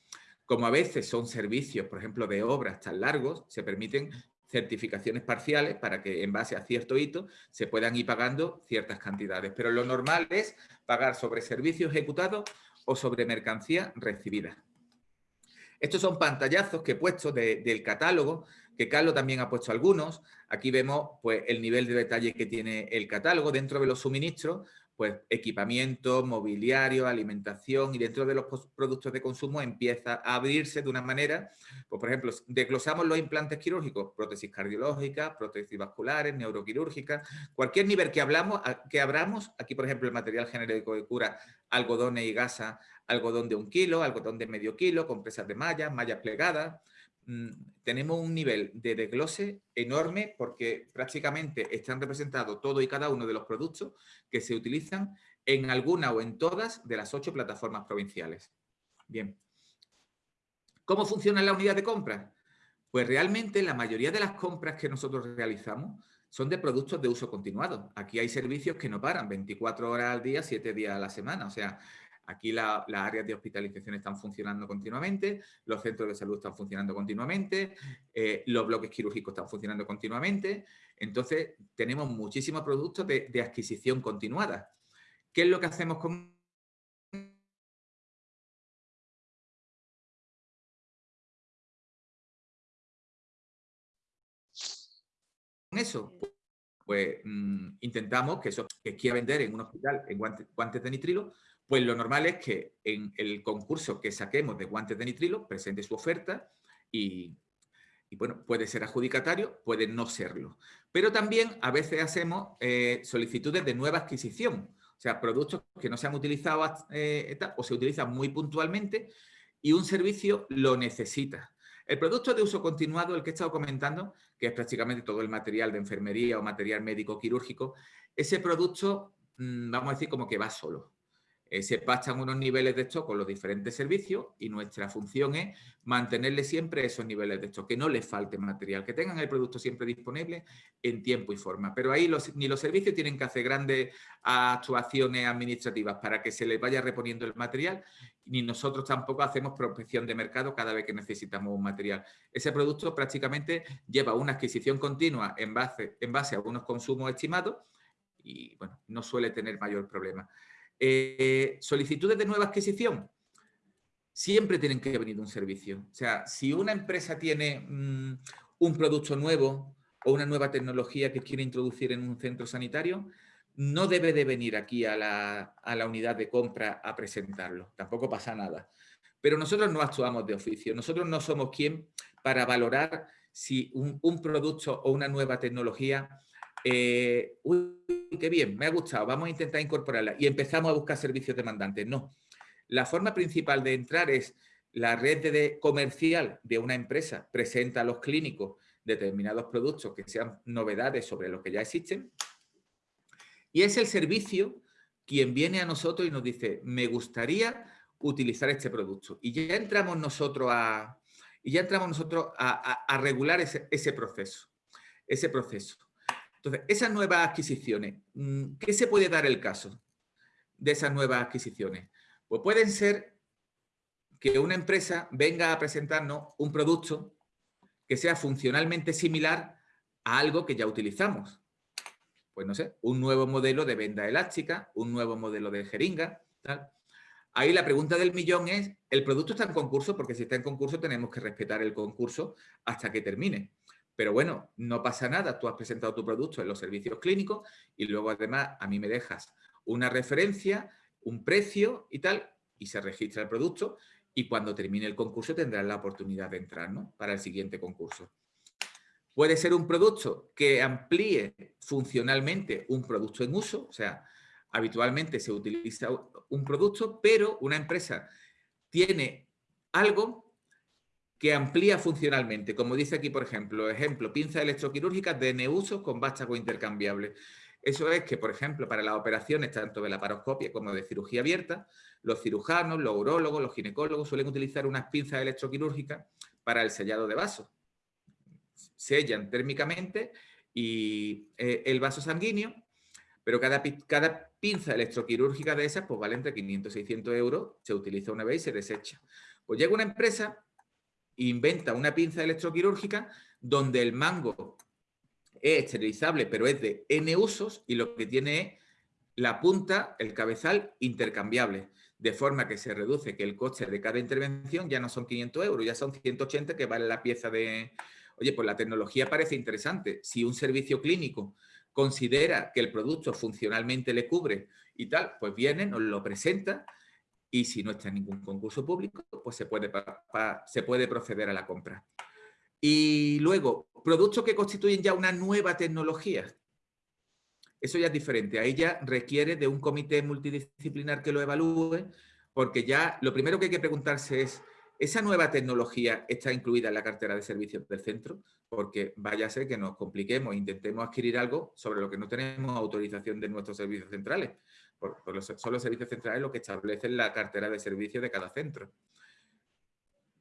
Como a veces son servicios, por ejemplo, de obras tan largos, se permiten certificaciones parciales para que en base a cierto hito se puedan ir pagando ciertas cantidades. Pero lo normal es pagar sobre servicios ejecutados o sobre mercancía recibida. Estos son pantallazos que he puesto del catálogo, que Carlos también ha puesto algunos. Aquí vemos pues, el nivel de detalle que tiene el catálogo. Dentro de los suministros pues equipamiento, mobiliario, alimentación y dentro de los productos de consumo empieza a abrirse de una manera, pues por ejemplo, desglosamos los implantes quirúrgicos, prótesis cardiológicas, prótesis vasculares, neuroquirúrgicas, cualquier nivel que, hablamos, que abramos, aquí por ejemplo el material genérico de cura, algodones y gasa, algodón de un kilo, algodón de medio kilo, compresas de mallas, mallas plegadas, tenemos un nivel de desglose enorme porque prácticamente están representados todo y cada uno de los productos que se utilizan en alguna o en todas de las ocho plataformas provinciales. Bien. ¿Cómo funciona la unidad de compra? Pues realmente la mayoría de las compras que nosotros realizamos son de productos de uso continuado. Aquí hay servicios que no paran 24 horas al día, 7 días a la semana. O sea, Aquí las áreas de hospitalización están funcionando continuamente, los centros de salud están funcionando continuamente, eh, los bloques quirúrgicos están funcionando continuamente. Entonces, tenemos muchísimos productos de, adquisición continuada. ¿Qué es lo que hacemos con eso? Pues mm, intentamos que eso que quiera vender en un hospital en guantes de nitrilo, pues lo normal es que en el concurso que saquemos de guantes de nitrilo presente su oferta y, bueno, puede ser adjudicatario, puede no serlo. Pero también a veces hacemos eh, solicitudes de nueva adquisición, o sea, productos que no se han utilizado eh, o se utilizan muy puntualmente y un servicio lo necesita. El producto de uso continuado, el que he estado comentando, que es prácticamente todo el material de enfermería o material médico quirúrgico, ese producto, mm, vamos a decir, como que va solo. Eh, se pachan unos niveles de stock con los diferentes servicios y nuestra función es mantenerle siempre esos niveles de stock, que no les falte material, que tengan el producto siempre disponible en tiempo y forma. Pero ahí ni los servicios tienen que hacer grandes actuaciones administrativas para que se les vaya reponiendo el material, ni nosotros tampoco hacemos prospección de mercado cada vez que necesitamos un material. Ese producto prácticamente lleva una adquisición continua en base, en base a unos consumos estimados y bueno, no suele tener mayor problema. Eh, solicitudes de nueva adquisición, siempre tienen que venir un servicio. O sea, si una empresa tiene mm, un producto nuevo o una nueva tecnología que quiere introducir en un centro sanitario, no debe de venir aquí a la, unidad de compra a presentarlo. Tampoco pasa nada. Pero nosotros no actuamos de oficio. Nosotros no somos quien para valorar si un producto o una nueva tecnología eh, uy, qué bien, me ha gustado, vamos a intentar incorporarla y empezamos a buscar servicios demandantes. No, la forma principal de entrar es la red de comercial de una empresa presenta a los clínicos determinados productos que sean novedades sobre lo que ya existen y es el servicio quien viene a nosotros y nos dice, me gustaría utilizar este producto. Y ya entramos nosotros a, y ya entramos nosotros a, regular ese proceso. Ese proceso. Entonces, esas nuevas adquisiciones, mm, ¿qué se puede dar el caso de esas nuevas adquisiciones? Pues pueden ser que una empresa venga a presentarnos un producto que sea funcionalmente similar a algo que ya utilizamos. Pues no sé, un nuevo modelo de venda elástica, un nuevo modelo de jeringa, tal. Ahí la pregunta del millón es, ¿el producto está en concurso? Porque si está en concurso tenemos que respetar el concurso hasta que termine. Pero bueno, no pasa nada, tú has presentado tu producto en los servicios clínicos y luego además a mí me dejas una referencia, un precio y tal, y se registra el producto y cuando termine el concurso tendrás la oportunidad de entrar ¿no? para el siguiente concurso. Puede ser un producto que amplíe funcionalmente un producto en uso, o sea, habitualmente se utiliza un producto, pero una empresa tiene algo que amplía funcionalmente, como dice aquí, por ejemplo, ejemplo, pinza electroquirúrgica de neusos con vástago intercambiable. Eso es que, por ejemplo, para las operaciones tanto de la paroscopia como de cirugía abierta, los cirujanos, los urólogos, los ginecólogos suelen utilizar unas pinzas electroquirúrgicas para el sellado de vasos. Sellan térmicamente y eh, el vaso sanguíneo, pero cada, cada pinza electroquirúrgica de esas pues vale entre 500 y 600 euros, se utiliza una vez y se desecha. Pues llega una empresa inventa una pinza electroquirúrgica donde el mango es esterilizable, pero es de N usos y lo que tiene es la punta, el cabezal intercambiable, de forma que se reduce que el coste de cada intervención ya no son 500 euros, ya son 180 que vale la pieza de... Oye, pues la tecnología parece interesante. Si un servicio clínico considera que el producto funcionalmente le cubre y tal, pues viene, nos lo presenta y si no está en ningún concurso público, pues se puede, se puede proceder a la compra. Y luego, productos que constituyen ya una nueva tecnología. Eso ya es diferente. Ahí ya requiere de un comité multidisciplinar que lo evalúe, porque ya lo primero que hay que preguntarse es, ¿esa nueva tecnología está incluida en la cartera de servicios del centro? Porque vaya a ser que nos compliquemos e intentemos adquirir algo sobre lo que no tenemos autorización de nuestros servicios centrales son los servicios centrales los que establecen la cartera de servicios de cada centro.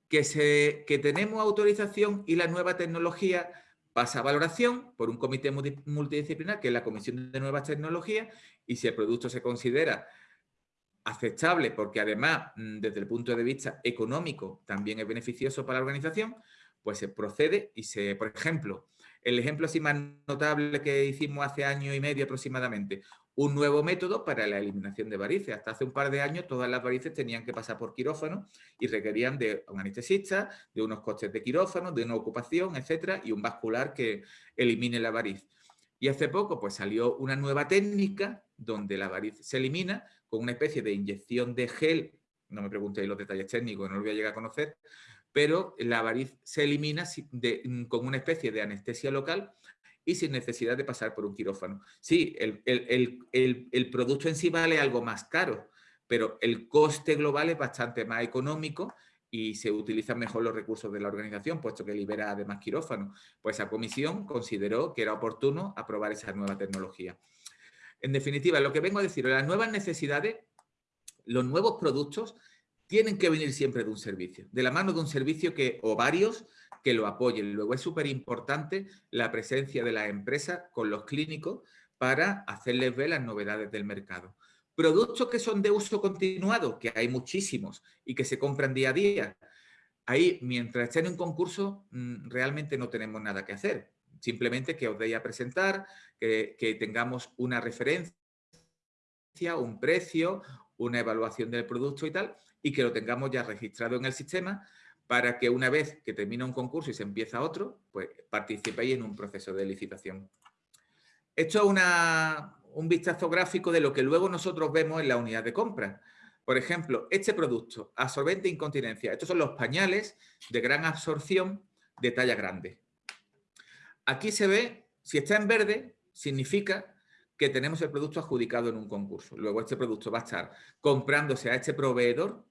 Que, se, que tenemos autorización y la nueva tecnología pasa a valoración por un comité multidisciplinar, que es la Comisión de Nuevas Tecnologías, y si el producto se considera aceptable, porque además, mm, desde el punto de vista económico, también es beneficioso para la organización, pues se procede y se, por ejemplo, el ejemplo así más notable que hicimos hace año y medio aproximadamente, un nuevo método para la eliminación de varices. Hasta hace un par de años todas las varices tenían que pasar por quirófano y requerían de un anestesista, de unos costes de quirófano, de una ocupación, etcétera, y un vascular que elimine la variz. Y hace poco pues salió una nueva técnica donde la variz se elimina con una especie de inyección de gel, no me preguntéis los detalles técnicos, no lo voy a llegar a conocer, pero la variz se elimina con una especie de anestesia local y sin necesidad de pasar por un quirófano. Sí, el, producto en sí vale algo más caro, pero el coste global es bastante más económico y se utilizan mejor los recursos de la organización, puesto que libera además quirófano. Pues esa comisión consideró que era oportuno aprobar esa nueva tecnología. En definitiva, lo que vengo a decir, las nuevas necesidades, los nuevos productos, tienen que venir siempre de un servicio, de la mano de un servicio que, o varios que lo apoyen. Luego es súper importante la presencia de las empresas con los clínicos para hacerles ver las novedades del mercado. Productos que son de uso continuado, que hay muchísimos y que se compran día a día. Ahí, mientras esté en un concurso, mm, realmente no tenemos nada que hacer. Simplemente que os deis a presentar, que tengamos una referencia, un precio, una evaluación del producto y tal, y que lo tengamos ya registrado en el sistema para que una vez que termina un concurso y se empieza otro, pues participéis en un proceso de licitación. Esto es un vistazo gráfico de lo que luego nosotros vemos en la unidad de compra. Por ejemplo, este producto, absorbente incontinencia. Estos son los pañales de gran absorción de talla grande. Aquí se ve, si está en verde, significa que tenemos el producto adjudicado en un concurso. Luego este producto va a estar comprándose a este proveedor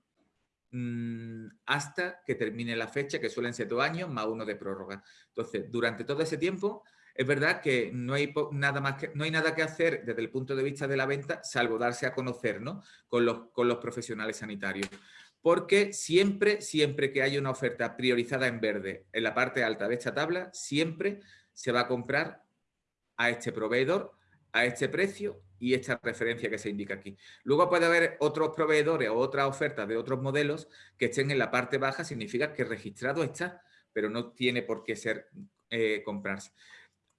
hasta que termine la fecha, que suelen ser dos años más uno de prórroga. Entonces, durante todo ese tiempo es verdad que no hay, nada más que, no hay nada que hacer desde el punto de vista de la venta, salvo darse a conocer con, los, con los profesionales sanitarios. Porque siempre, siempre que hay una oferta priorizada en verde en la parte alta de esta tabla, siempre se va a comprar a este proveedor, a este precio y esta referencia que se indica aquí. Luego puede haber otros proveedores o otras ofertas de otros modelos que estén en la parte baja, significa que registrado está, pero no tiene por qué ser eh, comprarse.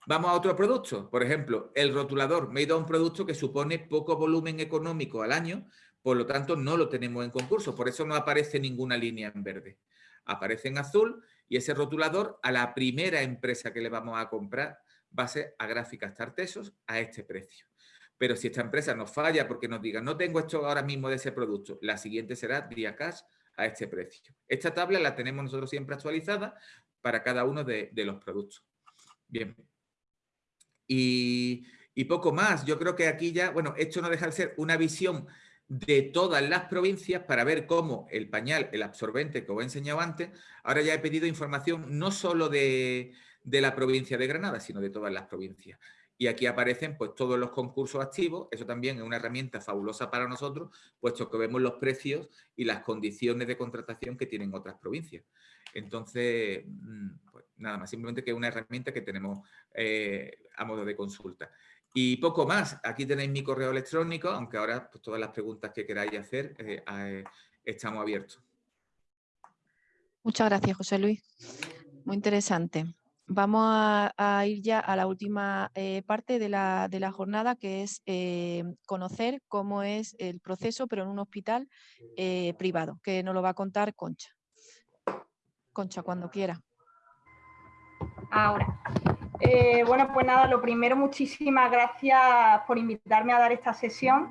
Vamos a otro producto, por ejemplo, el rotulador. Me he ido a un producto que supone poco volumen económico al año, por lo tanto no lo tenemos en concurso, por eso no aparece ninguna línea en verde. Aparece en azul y ese rotulador a la primera empresa que le vamos a comprar va a ser a Gráficas Tartesos a este precio. Pero si esta empresa nos falla porque nos diga no tengo esto ahora mismo de ese producto, la siguiente será Diacash a este precio. Esta tabla la tenemos nosotros siempre actualizada para cada uno de, los productos. Bien, y, poco más. Yo creo que aquí ya, bueno, esto no deja de ser una visión de todas las provincias para ver cómo el pañal, el absorbente que os he enseñado antes, ahora ya he pedido información no solo de, la provincia de Granada, sino de todas las provincias. Y aquí aparecen pues todos los concursos activos, eso también es una herramienta fabulosa para nosotros, puesto que vemos los precios y las condiciones de contratación que tienen otras provincias. Entonces, mm, pues nada más, simplemente que es una herramienta que tenemos eh, a modo de consulta. Y poco más, aquí tenéis mi correo electrónico, aunque ahora pues, todas las preguntas que queráis hacer eh, eh, estamos abiertos. Muchas gracias, José Luis. Muy interesante. Vamos a, ir ya a la última parte de la, jornada, que es conocer cómo es el proceso, pero en un hospital privado, que nos lo va a contar Concha. Concha, cuando quiera. Ahora. Eh, bueno, pues nada, lo primero, muchísimas gracias por invitarme a dar esta sesión.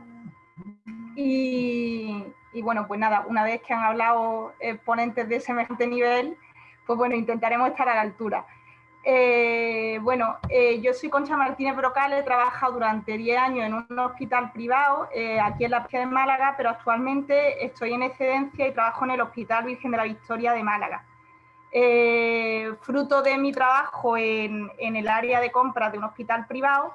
Y, bueno, pues nada, una vez que han hablado eh, ponentes de semejante nivel, pues bueno, intentaremos estar a la altura. Eh, bueno, yo soy Concha Martínez Brocal, he trabajado durante 10 años en un hospital privado aquí en la ciudad de Málaga, pero actualmente estoy en excedencia y trabajo en el Hospital Virgen de la Victoria de Málaga. Eh, fruto de mi trabajo en, el área de compras de un hospital privado,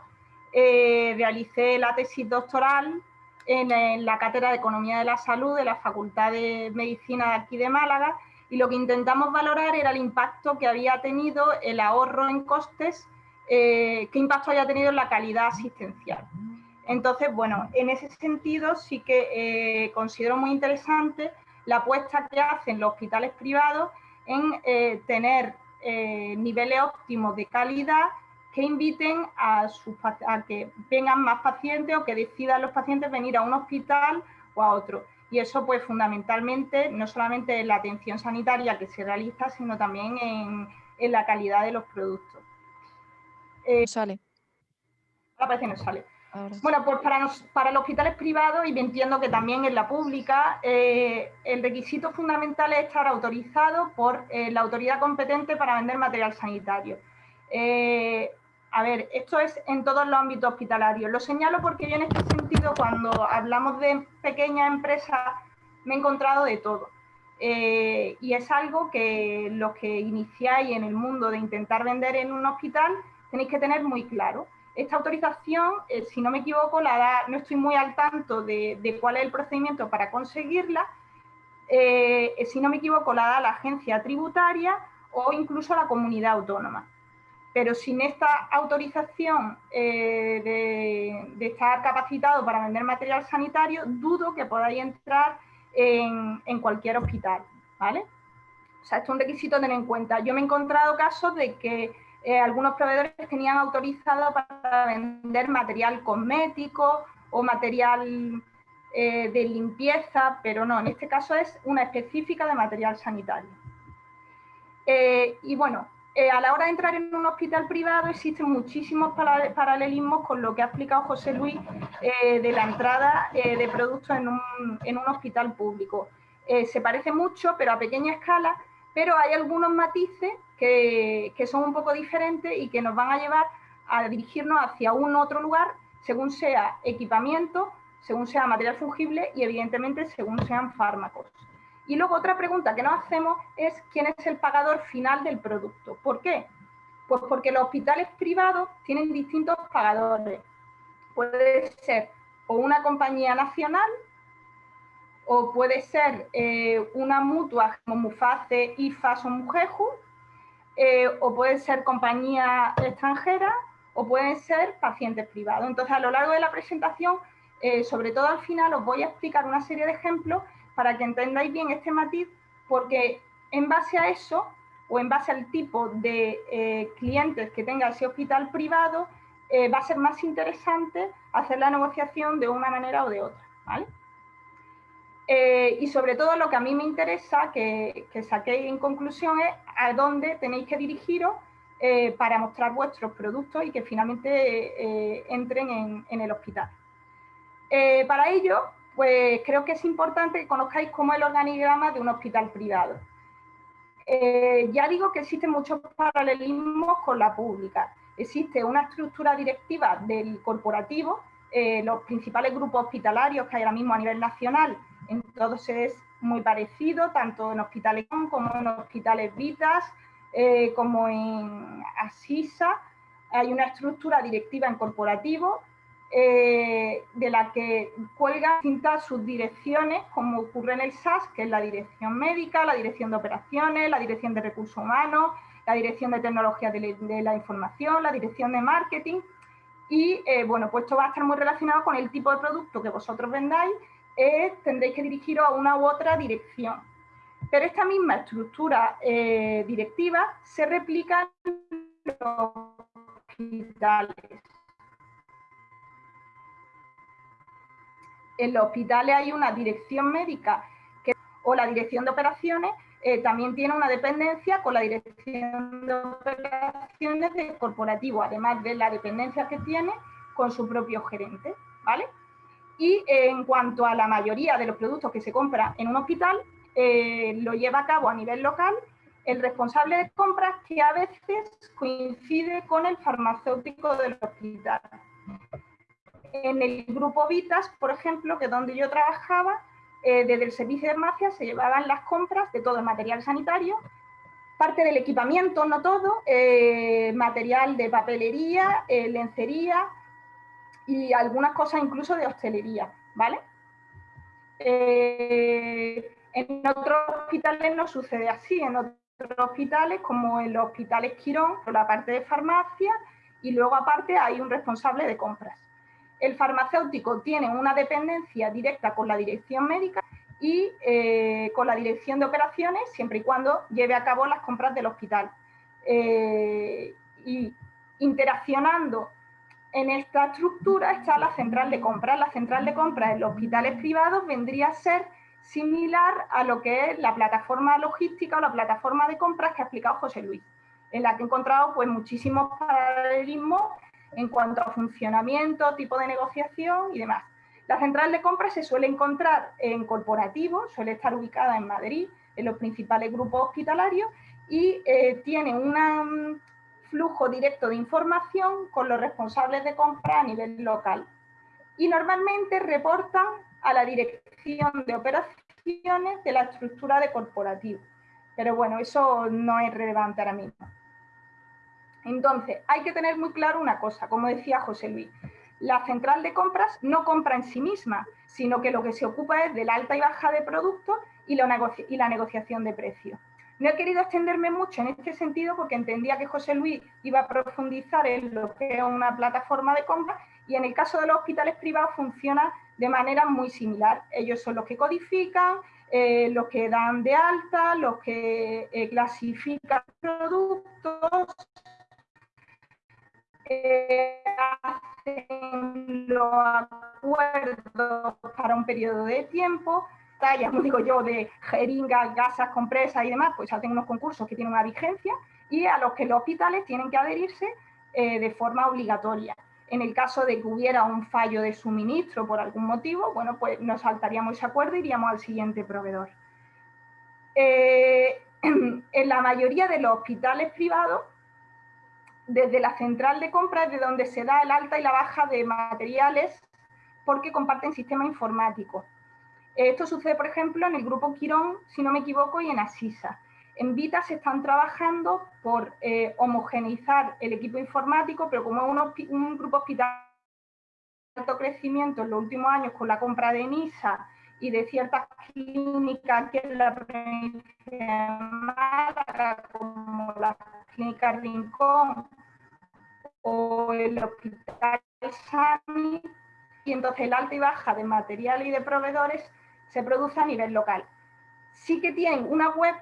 eh, realicé la tesis doctoral en, la Cátedra de Economía de la Salud de la Facultad de Medicina de aquí de Málaga y lo que intentamos valorar era el impacto que había tenido el ahorro en costes, eh, qué impacto había tenido en la calidad asistencial. Entonces, bueno, en ese sentido sí que considero muy interesante la apuesta que hacen los hospitales privados en eh, tener eh, niveles óptimos de calidad que inviten a, que vengan más pacientes o que decidan los pacientes venir a un hospital o a otro. Y eso, pues, fundamentalmente, no solamente en la atención sanitaria que se realiza, sino también en, la calidad de los productos. Eh, sale. Ahora parece que no sale. Bueno, pues para, los, para los hospitales privados, y entiendo que también en la pública, eh, el requisito fundamental es estar autorizado por eh, la autoridad competente para vender material sanitario. A ver, esto es en todos los ámbitos hospitalarios. Lo señalo porque yo en este sentido, cuando hablamos de pequeñas empresas, me he encontrado de todo. eh, y es algo que los que iniciáis en el mundo de intentar vender en un hospital tenéis que tener muy claro. Esta autorización, eh, si no me equivoco, la da, no estoy muy al tanto de, cuál es el procedimiento para conseguirla, eh, si no me equivoco, la da la agencia tributaria o incluso la comunidad autónoma. Pero sin esta autorización de, de, estar capacitado para vender material sanitario, dudo que podáis entrar en, cualquier hospital, ¿vale? O sea, esto es un requisito a tener en cuenta. Yo me he encontrado casos de que eh, algunos proveedores tenían autorizado para vender material cosmético o material eh, de limpieza, pero no, en este caso es una específica de material sanitario. Eh, y bueno, a la hora de entrar en un hospital privado existen muchísimos paralelismos con lo que ha explicado José Luis de la entrada de productos en un, hospital público. se parece mucho, pero a pequeña escala, pero hay algunos matices que, son un poco diferentes y que nos van a llevar a dirigirnos hacia un otro lugar según sea equipamiento, según sea material fungible y evidentemente según sean fármacos. Y luego otra pregunta que nos hacemos es quién es el pagador final del producto. ¿Por qué? Pues porque los hospitales privados tienen distintos pagadores. Puede ser o una compañía nacional o puede ser eh, una mutua como Muface, IFAS o Mujeju, eh, o puede ser compañía extranjera, o pueden ser pacientes privados. Entonces, a lo largo de la presentación, eh, sobre todo al final, os voy a explicar una serie de ejemplos para que entendáis bien este matiz, porque en base a eso, o en base al tipo de clientes que tenga ese hospital privado, va a ser más interesante hacer la negociación de una manera o de otra. ¿vale? Eh, y sobre todo lo que a mí me interesa que, que saquéis en conclusión es a dónde tenéis que dirigiros eh, para mostrar vuestros productos y que finalmente eh, entren en, el hospital. para ello, pues creo que es importante que conozcáis cómo es el organigrama de un hospital privado. ya digo que existen muchos paralelismos con la pública. Existe una estructura directiva del corporativo, los principales grupos hospitalarios que hay ahora mismo a nivel nacional en todos es muy parecido, tanto en hospitales como en hospitales Vitas, eh, como en Asisa. Hay una estructura directiva en corporativo eh, de la que cuelgan distintas subdirecciones, como ocurre en el SAS, que es la dirección médica, la dirección de operaciones, la dirección de recursos humanos, la dirección de tecnología de, la información, la dirección de marketing. Y eh, bueno, pues esto va a estar muy relacionado con el tipo de producto que vosotros vendáis tendréis que dirigiros a una u otra dirección. Pero esta misma estructura eh, directiva se replica en los hospitales. En los hospitales hay una dirección médica que, o la dirección de operaciones eh, también tiene una dependencia con la dirección de operaciones del corporativo, además de la dependencia que tiene con su propio gerente. ¿vale? Y en cuanto a la mayoría de los productos que se compran en un hospital, eh, lo lleva a cabo a nivel local el responsable de compras que a veces coincide con el farmacéutico del hospital. En el grupo Vitas, por ejemplo, que donde yo trabajaba, eh, desde el servicio de farmacia se llevaban las compras de todo el material sanitario, parte del equipamiento, no todo, eh, material de papelería, lencería, y algunas cosas incluso de hostelería, ¿vale? Eh, en otros hospitales no sucede así, en otros hospitales como en los hospitales Quirón, la parte de farmacia y luego aparte hay un responsable de compras. El farmacéutico tiene una dependencia directa con la dirección médica y eh, con la dirección de operaciones siempre y cuando lleve a cabo las compras del hospital. Eh, y interaccionando en esta estructura está la central de compras. La central de compras en los hospitales privados vendría a ser similar a lo que es la plataforma logística o la plataforma de compras que ha explicado José Luis, en la que he encontrado pues, muchísimos paralelismos en cuanto a funcionamiento, tipo de negociación y demás. La central de compras se suele encontrar en corporativo, suele estar ubicada en Madrid, en los principales grupos hospitalarios y eh, tiene una flujo directo de información con los responsables de compra a nivel local. Y normalmente reportan a la dirección de operaciones de la estructura de corporativo. Pero bueno, eso no es relevante ahora mismo. Entonces, hay que tener muy claro una cosa, como decía José Luis, la central de compras no compra en sí misma, sino que lo que se ocupa es de la alta y baja de productos y la, negociación de precios. No he querido extenderme mucho en este sentido porque entendía que José Luis iba a profundizar en lo que es una plataforma de compra y en el caso de los hospitales privados funciona de manera muy similar. Ellos son los que codifican, eh, los que dan de alta, los que eh, clasifican productos, eh, hacen los acuerdos para un periodo de tiempo, tallas, como digo yo, de jeringas, gasas, compresas y demás, pues hacen unos concursos que tienen una vigencia y a los que los hospitales tienen que adherirse de forma obligatoria. En el caso de que hubiera un fallo de suministro por algún motivo, bueno, pues nos saltaríamos ese acuerdo e iríamos al siguiente proveedor. Eh, [CLEARS THROAT] en la mayoría de los hospitales privados, desde la central de compra es de donde se da el alta y la baja de materiales porque comparten sistema informático. Esto sucede, por ejemplo, en el grupo Quirón, si no me equivoco, y en Asisa. En Vita se están trabajando por eh, homogeneizar el equipo informático, pero como es un, grupo hospital de alto crecimiento en los últimos años con la compra de NISA y de ciertas clínicas que la provincia Málaga, como la clínica Rincón o el hospital Sani, y entonces el alta y baja de material y de proveedores se produce a nivel local. Sí que tienen una web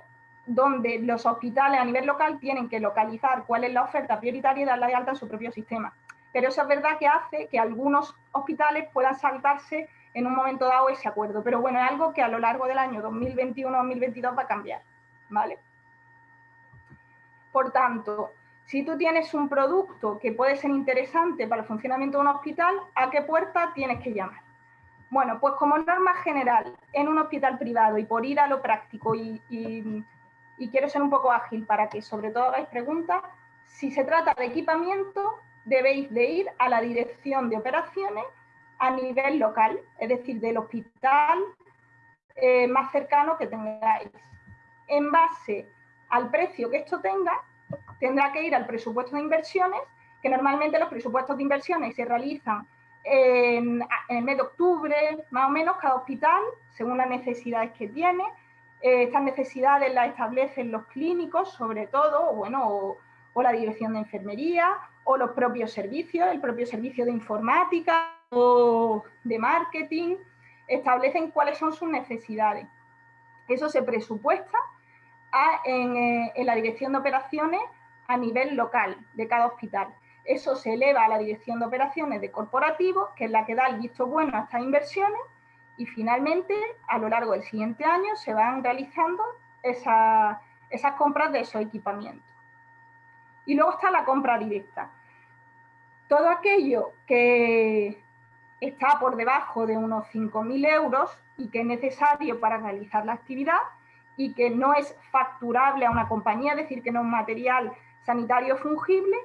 donde los hospitales a nivel local tienen que localizar cuál es la oferta prioritaria y darla de alta en su propio sistema. Pero eso es verdad que hace que algunos hospitales puedan saltarse en un momento dado ese acuerdo. Pero bueno, es algo que a lo largo del año 2021-2022 va a cambiar. ¿vale? Por tanto, si tú tienes un producto que puede ser interesante para el funcionamiento de un hospital, ¿a qué puerta tienes que llamar? Bueno, pues como norma general, en un hospital privado y por ir a lo práctico y quiero ser un poco ágil para que sobre todo hagáis preguntas. Si se trata de equipamiento, debéis de ir a la dirección de operaciones a nivel local, es decir, del hospital eh, más cercano que tengáis. En base al precio que esto tenga, tendrá que ir al presupuesto de inversiones, que normalmente los presupuestos de inversiones se realizan en, el mes de octubre, más o menos, cada hospital, según las necesidades que tiene, eh, estas necesidades las establecen los clínicos, sobre todo, bueno, o, la dirección de enfermería, o los propios servicios, el propio servicio de informática o de marketing, establecen cuáles son sus necesidades. Eso se presupuesta eh, en, la dirección de operaciones a nivel local de cada hospital. Eso se eleva a la dirección de operaciones de corporativos, que es la que da el visto bueno a estas inversiones, y finalmente, a lo largo del siguiente año, se van realizando esas compras de esos equipamientos. Y luego está la compra directa. Todo aquello que está por debajo de unos 5.000 euros y que es necesario para realizar la actividad y que no es facturable a una compañía, es decir, que no es material sanitario fungible,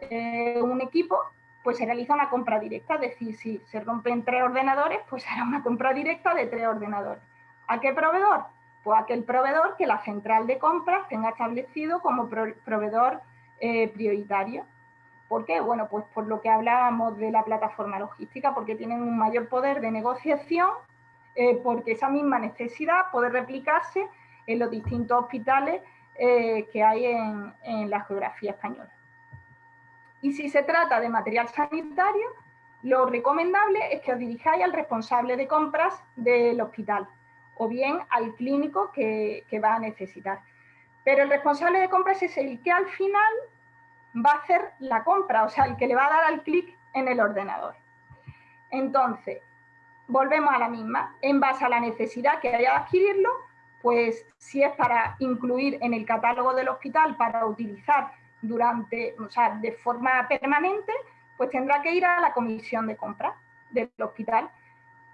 eh, un equipo, pues se realiza una compra directa, es decir, si se rompen tres ordenadores, pues [LAUGHS] será una compra directa de tres ordenadores. ¿A qué proveedor? Pues a aquel proveedor que la central de compras tenga establecido como proveedor eh, prioritario. ¿Por qué? Bueno, pues por lo que hablábamos de la plataforma logística, porque tienen un mayor poder de negociación, eh, porque esa misma necesidad puede replicarse en los distintos hospitales eh, que hay en la geografía española. Y si se trata de material sanitario, lo recomendable es que os dirijáis al responsable de compras del hospital o bien al clínico que, va a necesitar. Pero el responsable de compras es el que al final va a hacer la compra, o sea, el que le va a dar al clic en el ordenador. Entonces, volvemos a la misma. En base a la necesidad que haya de adquirirlo, pues si es para incluir en el catálogo del hospital para utilizar durante, o sea, de forma permanente, pues tendrá que ir a la comisión de compra del hospital.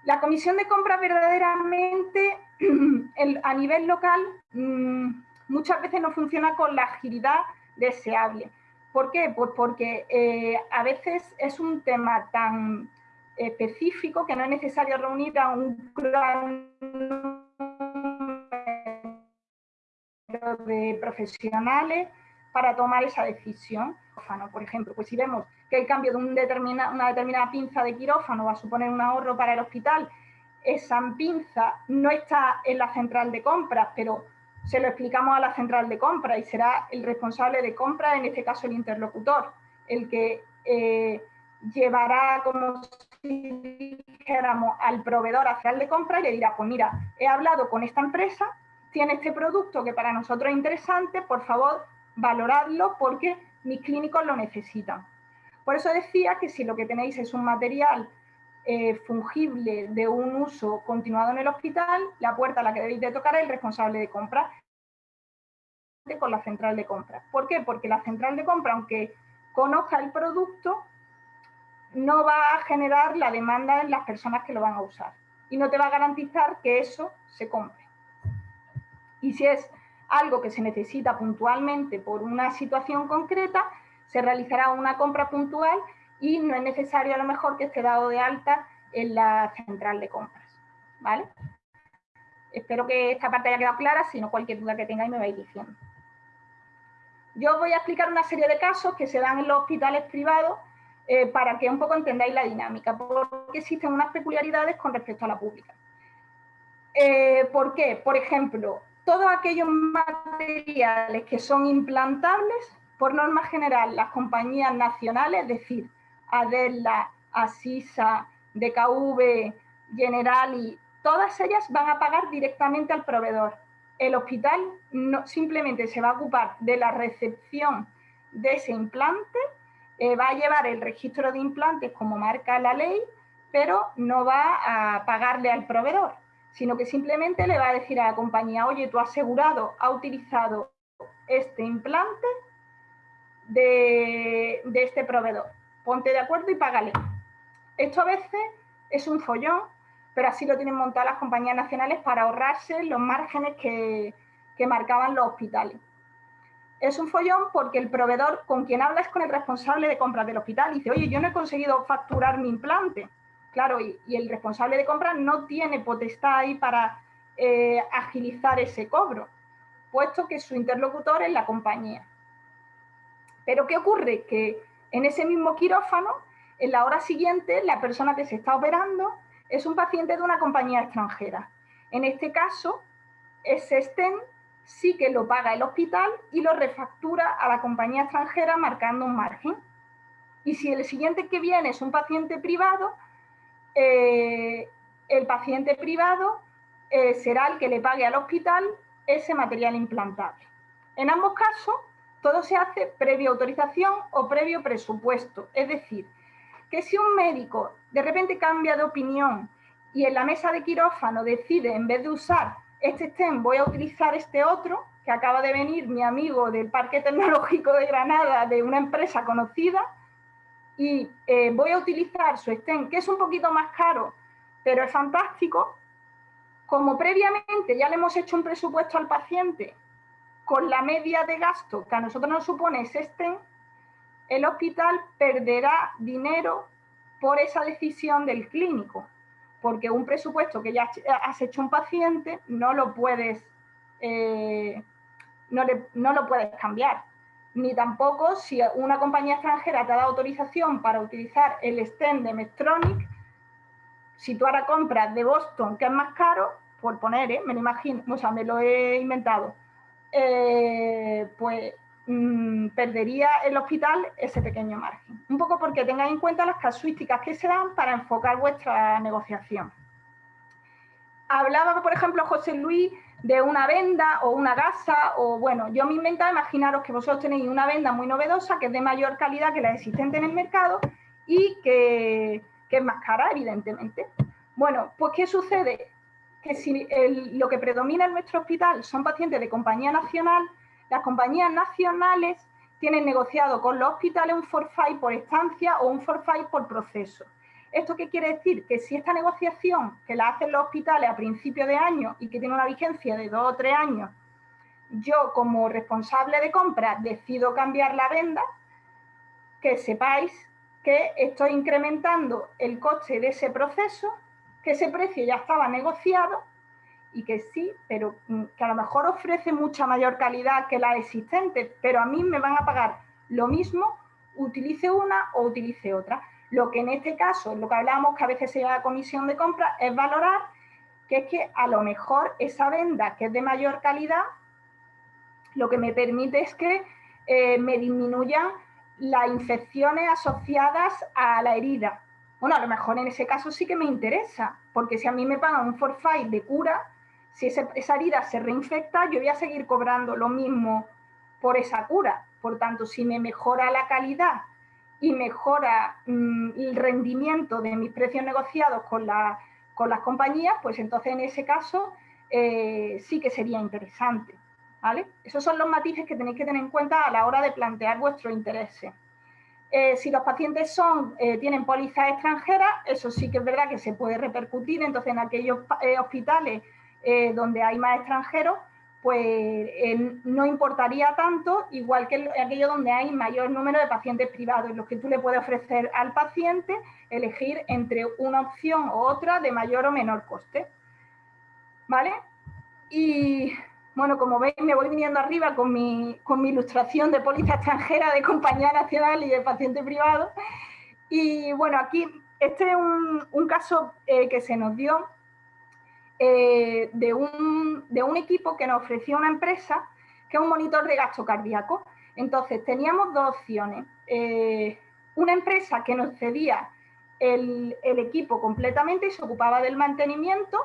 La comisión de compra verdaderamente [CLEARS THROAT] a nivel local mm, muchas veces no funciona con la agilidad deseable. ¿Por qué? Pues porque eh, a veces es un tema tan específico que no es necesario reunir a un gran de profesionales para tomar esa decisión. Por ejemplo, pues si vemos que el cambio de una determinada pinza de quirófano va a suponer un ahorro para el hospital, esa pinza no está en la central de compras, pero se lo explicamos a la central de compras y será el responsable de compras, en este caso el interlocutor, el que eh, llevará, como si dijéramos, al proveedor a central de compras y le dirá, pues mira, he hablado con esta empresa, tiene este producto que para nosotros es interesante, por favor, valoradlo porque mis clínicos lo necesitan. Por eso decía que si lo que tenéis es un material eh, fungible de un uso continuado en el hospital, la puerta a la que debéis de tocar es el responsable de compra con la central de compra. ¿Por qué? Porque la central de compra, aunque conozca el producto, no va a generar la demanda en las personas que lo van a usar y no te va a garantizar que eso se compre. Y si es algo que se necesita puntualmente por una situación concreta, se realizará una compra puntual y no es necesario a lo mejor que esté dado de alta en la central de compras. ¿vale? Espero que esta parte haya quedado clara, si no cualquier duda que tengáis me vais diciendo. Yo os voy a explicar una serie de casos que se dan en los hospitales privados eh, para que un poco entendáis la dinámica, porque existen unas peculiaridades con respecto a la pública. Eh, ¿Por qué? Por ejemplo, todos aquellos materiales que son implantables, por norma general, las compañías nacionales, es decir, Adela, Asisa, DKV, Generali, todas ellas van a pagar directamente al proveedor. El hospital simplemente se va a ocupar de la recepción de ese implante, eh, va a llevar el registro de implantes como marca la ley, pero no va a pagarle al proveedor, sino que simplemente le va a decir a la compañía, oye, tu asegurado ha utilizado este implante de este proveedor ponte de acuerdo y págale. Esto a veces es un follón, pero así lo tienen montado las compañías nacionales para ahorrarse los márgenes que, marcaban los hospitales. Es un follón porque el proveedor con quien habla es con el responsable de compras del hospital. Y dice, oye, yo no he conseguido facturar mi implante. Claro, y, el responsable de compras no tiene potestad ahí para eh, agilizar ese cobro, puesto que su interlocutor es la compañía. Pero ¿qué ocurre? Que en ese mismo quirófano, en la hora siguiente, la persona que se está operando es un paciente de una compañía extranjera. En este caso, ese STEM sí que lo paga el hospital y lo refactura a la compañía extranjera marcando un margen. Y si el siguiente que viene es un paciente privado, eh, el paciente privado eh, será el que le pague al hospital ese material implantable. En ambos casos, todo se hace previa autorización o previo presupuesto. Es decir, que si un médico de repente cambia de opinión y en la mesa de quirófano decide, en vez de usar este STEM, voy a utilizar este otro, que acaba de venir mi amigo del Parque Tecnológico de Granada, de una empresa conocida, y eh, voy a utilizar su STEM, que es un poquito más caro, pero es fantástico, como previamente ya le hemos hecho un presupuesto al paciente con la media de gasto que a nosotros nos supone ese el hospital perderá dinero por esa decisión del clínico, porque un presupuesto que ya has hecho un paciente no lo puedes, eh, no, no lo puedes cambiar. Ni tampoco si una compañía extranjera te da autorización para utilizar el stand de Medtronic, si tú ahora compras de Boston, que es más caro, por poner, ¿eh? me lo imagino, o sea, me lo he inventado, eh, pues mm, perdería el hospital ese pequeño margen. Un poco porque tengáis en cuenta las casuísticas que se dan para enfocar vuestra negociación. Hablaba, por ejemplo, José Luis de una venda o una gasa, o bueno, yo me inventaba, imaginaros que vosotros tenéis una venda muy novedosa que es de mayor calidad que la existente en el mercado y que, que es más cara, evidentemente. Bueno, pues ¿qué sucede? que si lo que predomina en nuestro hospital son pacientes de compañía nacional, las compañías nacionales tienen negociado con los hospitales un forfait por estancia o un forfait por proceso. ¿Esto qué quiere decir? Que si esta negociación que la hacen los hospitales a principio de año y que tiene una vigencia de dos o tres años, yo como responsable de compra decido cambiar la venda, que sepáis que estoy incrementando el coste de ese proceso que ese precio ya estaba negociado y que sí, pero mm, que a lo mejor ofrece mucha mayor calidad que la existente, pero a mí me van a pagar lo mismo, utilice una o utilice otra. Lo que en este caso, lo que hablamos que a veces se llama a comisión de compra, es valorar que es que a lo mejor esa venda que es de mayor calidad, lo que me permite es que eh, me disminuyan las infecciones asociadas a la herida. Bueno, a lo mejor en ese caso sí que me interesa, porque si a mí me pagan un forfait de cura, si esa herida se reinfecta, yo voy a seguir cobrando lo mismo por esa cura. Por tanto, si me mejora la calidad y mejora mm, el rendimiento de mis precios negociados con, las compañías, pues entonces en ese caso eh, sí que sería interesante. ¿vale? Esos son los matices que tenéis que tener en cuenta a la hora de plantear vuestro interés. Eh, si los pacientes son, eh, tienen pólizas extranjeras, eso sí que es verdad que se puede repercutir, entonces en aquellos hospitales donde hay más extranjeros, pues no importaría tanto, igual que en aquellos donde hay mayor número de pacientes privados, en los que tú le puedes ofrecer al paciente elegir entre una opción u otra de mayor o menor coste. ¿Vale? Y bueno, como veis, me voy viniendo arriba con mi, con mi ilustración de póliza extranjera de compañía nacional y de paciente privado. Y bueno, aquí este es un, caso eh, que se nos dio eh, de, un, de, un, equipo que nos ofreció una empresa que es un monitor de gasto cardíaco. Entonces, teníamos dos opciones. Eh, una empresa que nos cedía el, el equipo completamente y se ocupaba del mantenimiento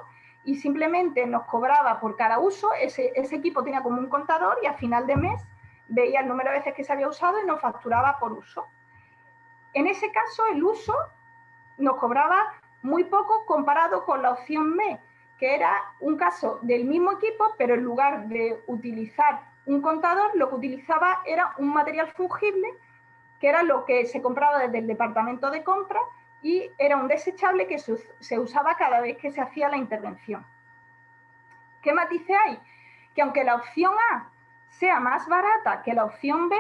y simplemente nos cobraba por cada uso, ese, equipo tenía como un contador y a final de mes veía el número de veces que se había usado y nos facturaba por uso. En ese caso, el uso nos cobraba muy poco comparado con la opción B, que era un caso del mismo equipo, pero en lugar de utilizar un contador, lo que utilizaba era un material fungible, que era lo que se compraba desde el departamento de compra y era un desechable que se usaba cada vez que se hacía la intervención. ¿Qué matices hay? Que aunque la opción A sea más barata que la opción B,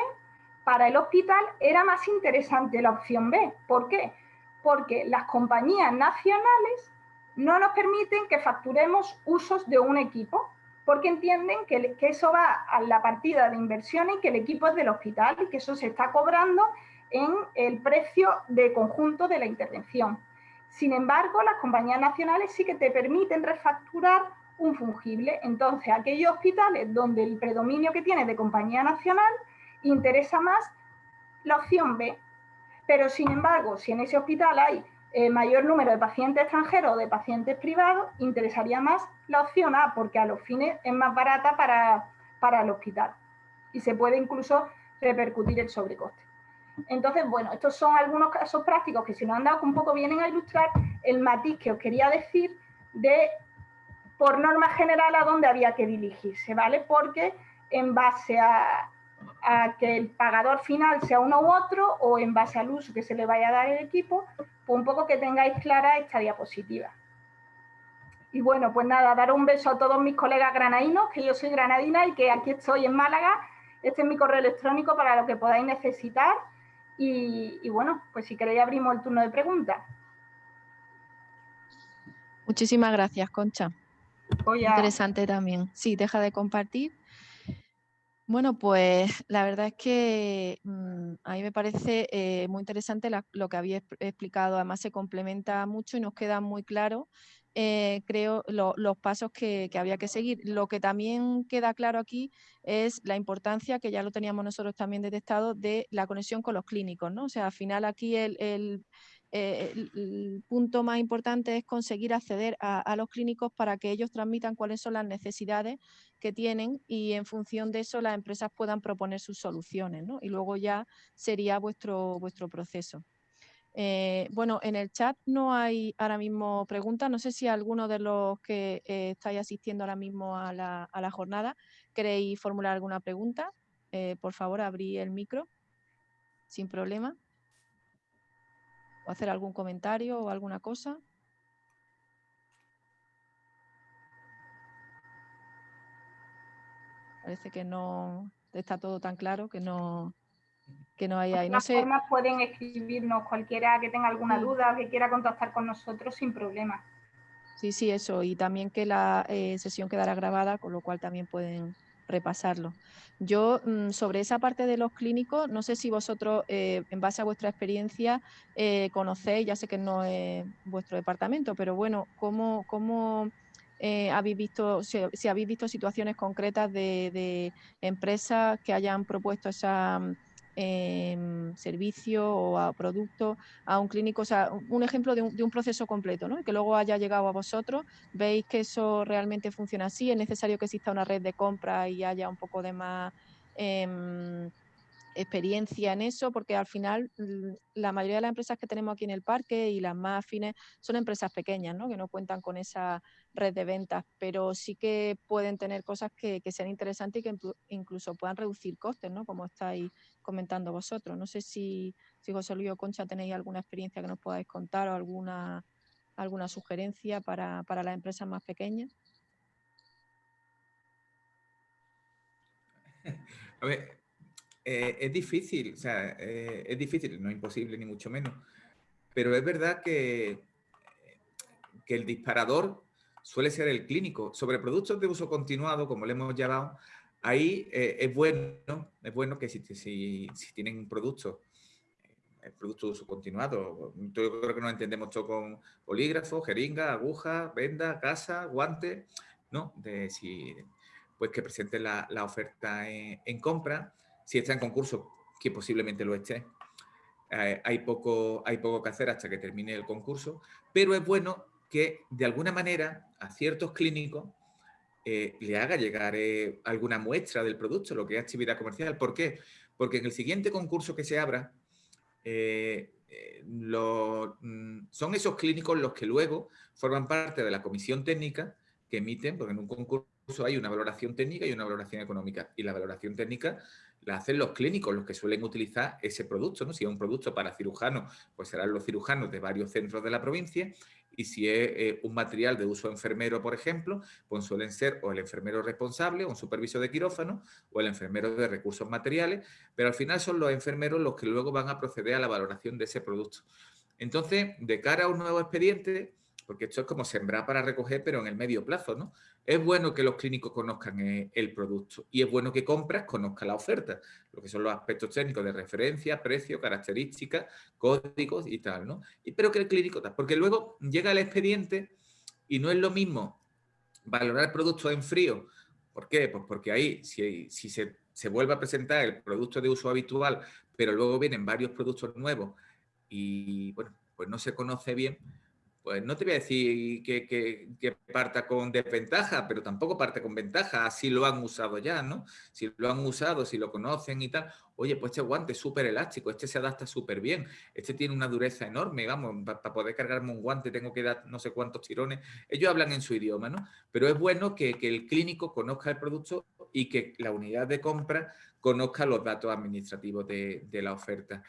para el hospital era más interesante la opción B. ¿Por qué? Porque las compañías nacionales no nos permiten que facturemos usos de un equipo, porque entienden que, eso va a la partida de inversiones y que el equipo es del hospital y que eso se está cobrando en el precio de conjunto de la intervención. Sin embargo, las compañías nacionales sí que te permiten refacturar un fungible. Entonces, aquellos hospitales donde el predominio que tiene de compañía nacional interesa más la opción B. Pero, sin embargo, si en ese hospital hay eh, mayor número de pacientes extranjeros o de pacientes privados, interesaría más la opción A, porque a los fines es más barata para, para el hospital. Y se puede incluso repercutir el sobrecoste. Entonces, bueno, estos son algunos casos prácticos que si nos han dado un poco vienen a ilustrar el matiz que os quería decir de, por norma general, a dónde había que dirigirse, ¿vale? Porque en base a, que el pagador final sea uno u otro o en base al uso que se le vaya a dar el equipo, pues un poco que tengáis clara esta diapositiva. Y bueno, pues nada, dar un beso a todos mis colegas granadinos, que yo soy granadina y que aquí estoy en Málaga. Este es mi correo electrónico para lo que podáis necesitar y, bueno, pues si queréis abrimos el turno de preguntas. Muchísimas gracias, Concha. Interesante también. Sí, deja de compartir. Bueno, pues la verdad es que mm, a mí me parece eh, muy interesante lo que había explicado. Además se complementa mucho y nos queda muy claro eh, creo, los pasos que, había que seguir. Lo que también queda claro aquí es la importancia, que ya lo teníamos nosotros también detectado, de la conexión con los clínicos. ¿no? O sea, al final aquí el, el, eh, punto más importante es conseguir acceder a, los clínicos para que ellos transmitan cuáles son las necesidades que tienen y en función de eso las empresas puedan proponer sus soluciones. ¿no? Y luego ya sería vuestro, vuestro proceso. Eh, bueno, en el chat no hay ahora mismo preguntas. No sé si alguno de los que eh, estáis asistiendo ahora mismo a la, jornada queréis formular alguna pregunta. Por favor, abrí el micro sin problema. O hacer algún comentario o alguna cosa. Parece que no está todo tan claro que no, que no hay ahí. No sé. formas pueden escribirnos cualquiera que tenga alguna duda o que quiera contactar con nosotros sin problema. Sí, sí, eso. Y también que la eh, sesión quedará grabada, con lo cual también pueden repasarlo. Yo, mm, sobre esa parte de los clínicos, no sé si vosotros, eh, en base a vuestra experiencia, eh, conocéis, ya sé que no es vuestro departamento, pero bueno, ¿cómo, cómo habéis visto, si, habéis visto situaciones concretas de, de empresas que hayan propuesto esa eh, servicio o a producto a un clínico, o sea, un ejemplo de un, proceso completo, ¿no? que luego haya llegado a vosotros, veis que eso realmente funciona así, es necesario que exista una red de compra y haya un poco de más em, experiencia en eso, porque al final la mayoría de las empresas que tenemos aquí en el parque y las más afines son empresas pequeñas, ¿no? que no cuentan con esa red de ventas, pero sí que pueden tener cosas que, sean interesantes y que incluso puedan reducir costes, ¿no? como estáis comentando vosotros. No sé si, si José Luis o Concha tenéis alguna experiencia que nos podáis contar o alguna, alguna sugerencia para, para las empresas más pequeñas. [LAUGHS] A ver, eh, es difícil, o sea, eh, es difícil, no es imposible ni mucho menos, pero es verdad que, que el disparador suele ser el clínico. Sobre productos de uso continuado, como le hemos llamado, ahí eh, es bueno es bueno que si, si, si tienen productos, productos de uso continuado, yo creo que nos entendemos todo con polígrafo, jeringa, aguja, venda, casa, guante, ¿no? De si, pues que presenten la, la oferta en compra si está en concurso, que posiblemente lo esté, eh, hay, poco, hay poco que hacer hasta que termine el concurso, pero es bueno que de alguna manera a ciertos clínicos eh, le haga llegar eh, alguna muestra del producto, lo que es actividad comercial. ¿Por qué? Porque en el siguiente concurso que se abra, mm, son esos clínicos los que luego forman parte de la comisión técnica que emiten, porque en un concurso hay una valoración técnica y una valoración económica. Y la valoración técnica la hacen los clínicos, los que suelen utilizar ese producto. ¿no? Si es un producto para cirujanos, pues serán los cirujanos de varios centros de la provincia. Y si es eh, un material de uso enfermero, por ejemplo, pues suelen ser o el enfermero responsable, o un supervisor de quirófano, o el enfermero de recursos materiales, pero al final son los enfermeros los que luego van a proceder a la valoración de ese producto. Entonces, de cara a un nuevo expediente, porque esto es como sembrar para recoger, pero en el medio plazo, ¿no? Es bueno que los clínicos conozcan eh, el producto y es bueno que compras conozca la oferta, lo que son los aspectos técnicos de referencia, precio, características, códigos y tal, ¿no? Y, pero que el clínico, porque luego llega el expediente y no es lo mismo valorar el producto en frío. ¿Por qué? Pues porque ahí, si, si se, se vuelve a presentar el producto de uso habitual, pero luego vienen varios productos nuevos y, bueno, pues no se conoce bien, pues no te voy a decir que, parta con desventaja, pero tampoco parte con ventaja, así lo han usado ya, ¿no? Si lo han usado, si lo conocen y tal, oye, pues este guante es súper elástico, este se adapta súper bien, este tiene una dureza enorme, vamos, para poder cargarme un guante tengo que dar no sé cuántos tirones, ellos hablan en su idioma, ¿no? Pero es bueno que, el clínico conozca el producto y que la unidad de compra conozca los datos administrativos de la oferta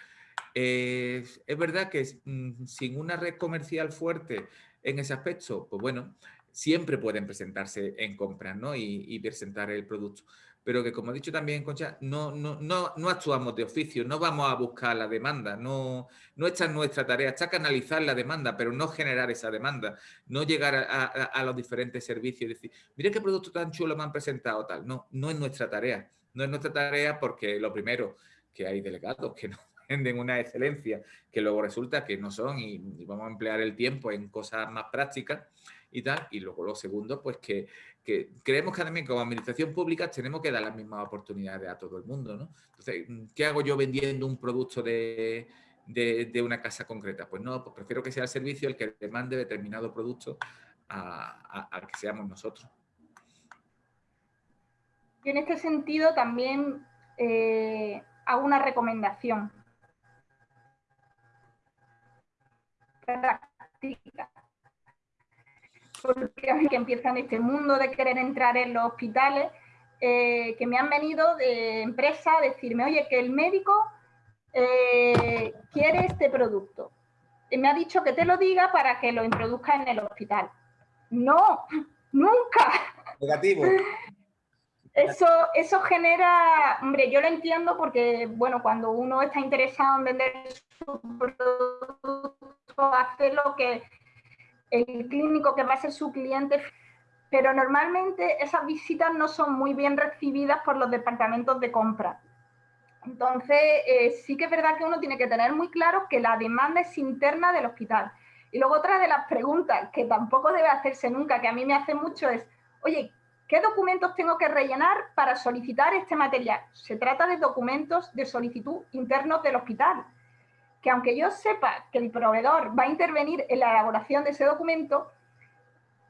es verdad que mm, sin una red comercial fuerte en ese aspecto, pues bueno, siempre pueden presentarse en compras ¿no? y, presentar el producto. Pero que, como he dicho también, Concha, no, no, no, no actuamos de oficio, no vamos a buscar la demanda, no, no está en nuestra tarea, está canalizar la demanda, pero no generar esa demanda, no llegar a, a los diferentes servicios y decir, mire qué producto tan chulo me han presentado, tal. No, no es nuestra tarea, no es nuestra tarea porque lo primero, que hay delegados que no venden una excelencia que luego resulta que no son y, vamos a emplear el tiempo en cosas más prácticas y tal. Y luego lo segundo, pues que, creemos que también como administración pública tenemos que dar las mismas oportunidades a todo el mundo, ¿no? Entonces, ¿qué hago yo vendiendo un producto de, una casa concreta? Pues no, pues prefiero que sea el servicio el que demande determinado producto a, que seamos nosotros. Y en este sentido también eh, hago una recomendación. Práctica. Porque que empiezan este mundo de querer entrar en los hospitales, eh, que me han venido de empresa a decirme, oye, que el médico eh, quiere este producto. Y me ha dicho que te lo diga para que lo introduzca en el hospital. No, [LAUGHS] nunca. Negativo. Eso, eso genera, hombre, yo lo entiendo porque, bueno, cuando uno está interesado en vender su producto, hace lo que el clínico que va a ser su cliente, pero normalmente esas visitas no son muy bien recibidas por los departamentos de compra. Entonces, eh, sí que es verdad que uno tiene que tener muy claro que la demanda es interna del hospital. Y luego otra de las preguntas que tampoco debe hacerse nunca, que a mí me hace mucho es, oye, ¿qué documentos tengo que rellenar para solicitar este material? Se trata de documentos de solicitud internos del hospital, que aunque yo sepa que el proveedor va a intervenir en la elaboración de ese documento,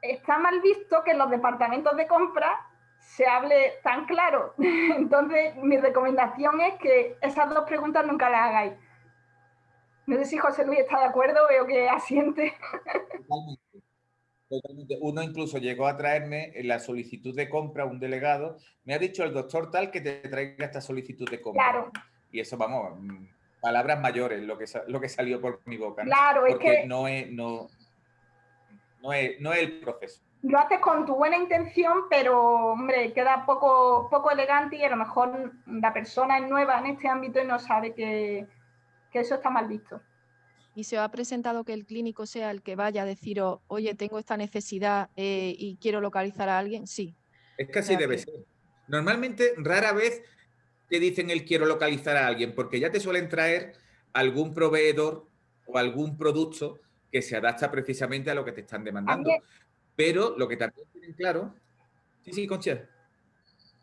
está mal visto que en los departamentos de compra se hable tan claro. [LAUGHS] Entonces, mi recomendación es que esas dos preguntas nunca las hagáis. No sé si José Luis está de acuerdo, veo que asiente. Totalmente. Uno incluso llegó a traerme en la solicitud de compra un delegado. Me ha dicho el doctor tal que te traiga esta solicitud de compra. Claro. Y eso, vamos, palabras mayores, lo que, lo que salió por mi boca. Claro, es que... No es, no, no, es, no es el proceso lo haces con tu buena intención, pero hombre, queda poco, poco elegante y a lo mejor la persona es nueva en este ámbito y no sabe que, eso está mal visto. ¿Y se ha presentado que el clínico sea el que vaya a decir, oye, tengo esta necesidad eh, y quiero localizar a alguien? Sí. Es que así debe ser. Normalmente, rara vez te dicen el quiero localizar a alguien, porque ya te suelen traer algún proveedor o algún producto que se adapta precisamente a lo que te están demandando. Pero lo que también tienen claro... Sí, sí, Concha.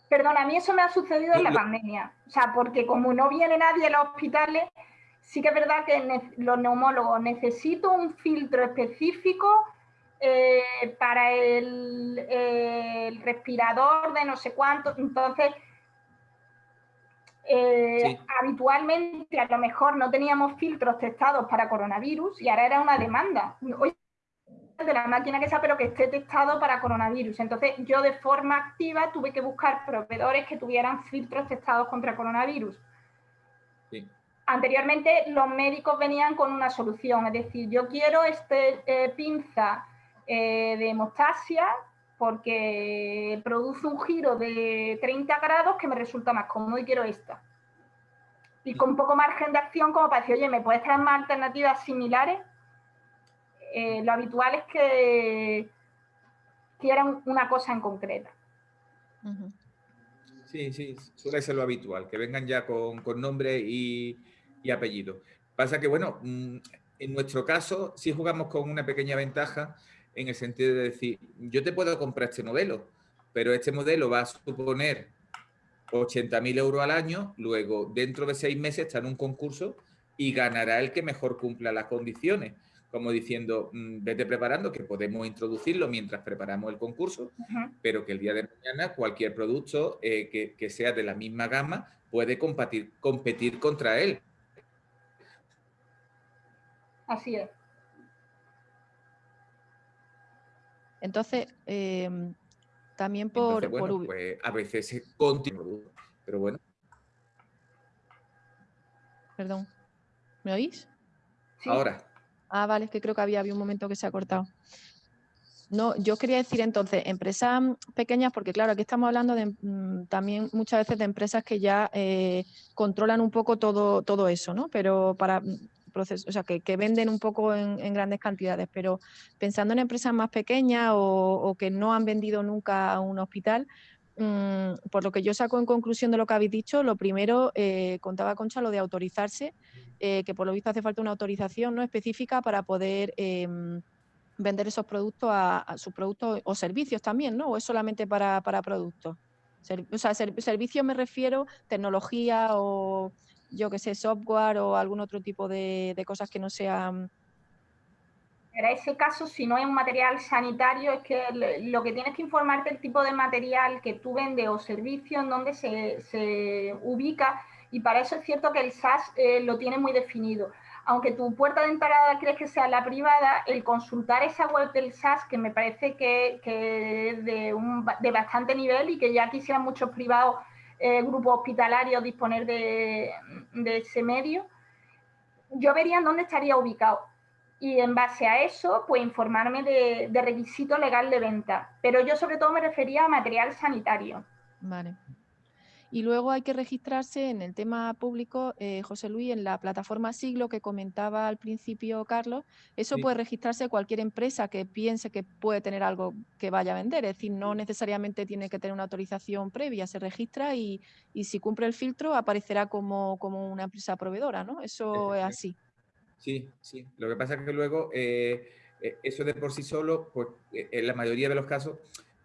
Perdona, a mí eso me ha sucedido en la pandemia. O sea, porque como no viene nadie a los hospitales, sí que es verdad que los neumólogos necesito un filtro específico eh, para el, el, respirador de no sé cuánto. Entonces, eh, habitualmente a lo mejor no teníamos filtros testados para coronavirus y ahora era una demanda de la máquina que sea, pero que esté testado para coronavirus. Entonces, yo de forma activa tuve que buscar proveedores que tuvieran filtros testados contra coronavirus. Anteriormente, los médicos venían con una solución, es decir, yo quiero este eh, pinza eh, de hemostasia porque produce un giro de 30 grados que me resulta más cómodo y quiero esta. Y con poco margen de acción como para decir, oye, ¿me puedes traer más alternativas similares? Eh, lo habitual es que quieran una cosa en concreta. Sí, sí, suele ser lo habitual, que vengan ya con, nombre y, apellido. Pasa que, bueno, mm, en nuestro caso sí jugamos con una pequeña ventaja en el sentido de decir, yo te puedo comprar este modelo, pero este modelo va a suponer 80.000 euros al año, luego dentro de seis meses está en un concurso y ganará el que mejor cumpla las condiciones como diciendo, mm, vete preparando, que podemos introducirlo mientras preparamos el concurso, pero que el día de mañana cualquier producto eh, que, sea de la misma gama puede competir, competir contra él. Así es. Entonces, em, también por... pues a veces se continúa, pero bueno. Perdón, ¿me oís? Ahora. Ah, vale, es que creo que había, había un momento que se ha cortado. No, yo quería decir entonces, empresas pequeñas, porque claro, aquí estamos hablando de, mm, también muchas veces de empresas que ya eh, controlan un poco todo, todo eso, ¿no? Pero para procesos, o sea, que, venden un poco en, grandes cantidades, pero pensando en empresas más pequeñas o, que no han vendido nunca a un hospital, mm, por lo que yo saco en conclusión de lo que habéis dicho, lo primero, eh, contaba Concha lo de autorizarse eh, que por lo visto hace falta una autorización ¿no? específica para poder em, vender esos productos a, sus productos o servicios también, ¿no? ¿O es solamente para, productos? o sea, servicios me refiero, tecnología o yo que sé, software o algún otro tipo de, cosas que no sean... En ese caso, si no es un material sanitario, es que lo que tienes que informarte el tipo de material que tú vendes o servicio, en donde se, se ubica y para eso es cierto que el SAS eh, lo tiene muy definido. Aunque tu puerta de entrada crees que sea la privada, el consultar esa web del SAS, que me parece que, es de, un, de, bastante nivel y que ya quisieran muchos privados, eh, grupos hospitalarios disponer de, ese medio, yo vería dónde estaría ubicado y en base a eso, pues informarme de, de, requisito legal de venta. Pero yo sobre todo me refería a material sanitario. Vale. Y luego hay que registrarse en el tema público, eh, José Luis, en la plataforma Siglo que comentaba al principio Carlos. Eso puede registrarse cualquier empresa que piense que puede tener algo que vaya a vender. Es decir, no necesariamente tiene que tener una autorización previa. Se registra y, si cumple el filtro aparecerá como, como una empresa proveedora, ¿no? Eso es así. Sí, sí. Lo que pasa es que luego eh, eh, eso de por sí solo, pues en la mayoría de los casos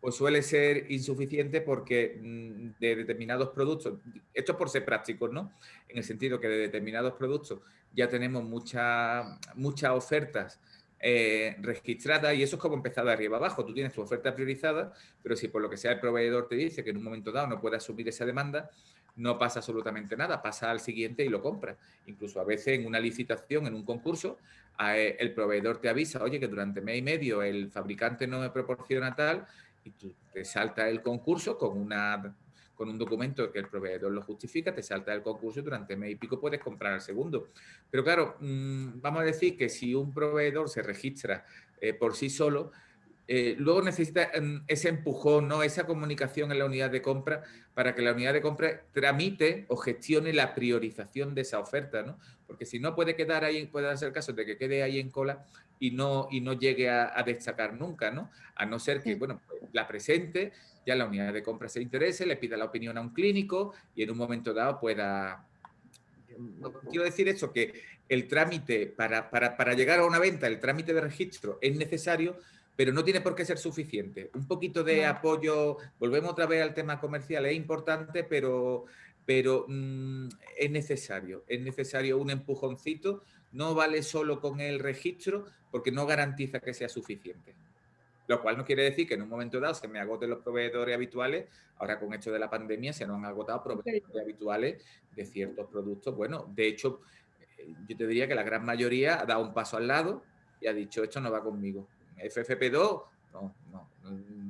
pues suele ser insuficiente porque mm, de determinados productos, esto es por ser prácticos, ¿no? En el sentido que de determinados productos ya tenemos muchas muchas ofertas eh, registradas y eso es como empezar de arriba abajo. Tú tienes tu oferta priorizada, pero si por lo que sea el proveedor te dice que en un momento dado no puede asumir esa demanda, no pasa absolutamente nada, pasa al siguiente y lo compra. Incluso a veces en una licitación, en un concurso, eh, el proveedor te avisa, oye, que durante mes y medio el fabricante no me proporciona tal, y tú te salta el concurso con, una, con un documento que el proveedor lo justifica, te salta el concurso y durante mes y pico puedes comprar el segundo. Pero claro, mm, vamos a decir que si un proveedor se registra eh, por sí solo, eh, luego necesita mm, ese empujón, ¿no? esa comunicación en la unidad de compra para que la unidad de compra tramite o gestione la priorización de esa oferta, ¿no? porque si no puede quedar ahí, puede darse el caso de que quede ahí en cola y no, y no llegue a, destacar nunca, ¿no? a no ser que bueno, pues, la presente, ya la unidad de compra se interese, le pida la opinión a un clínico y en un momento dado pueda... quiero decir eso, que el trámite para, para, para llegar a una venta, el trámite de registro es necesario, pero no tiene por qué ser suficiente. Un poquito de apoyo, volvemos otra vez al tema comercial, es importante, pero, pero mm, es necesario, es necesario un empujoncito, no vale solo con el registro porque no garantiza que sea suficiente. Lo cual no quiere decir que en un momento dado se me agoten los proveedores habituales. Ahora con esto de la pandemia se nos han agotado proveedores habituales de ciertos productos. Bueno, de hecho, eh, yo te diría que la gran mayoría ha dado un paso al lado y ha dicho esto no va conmigo. FFP2, no, no,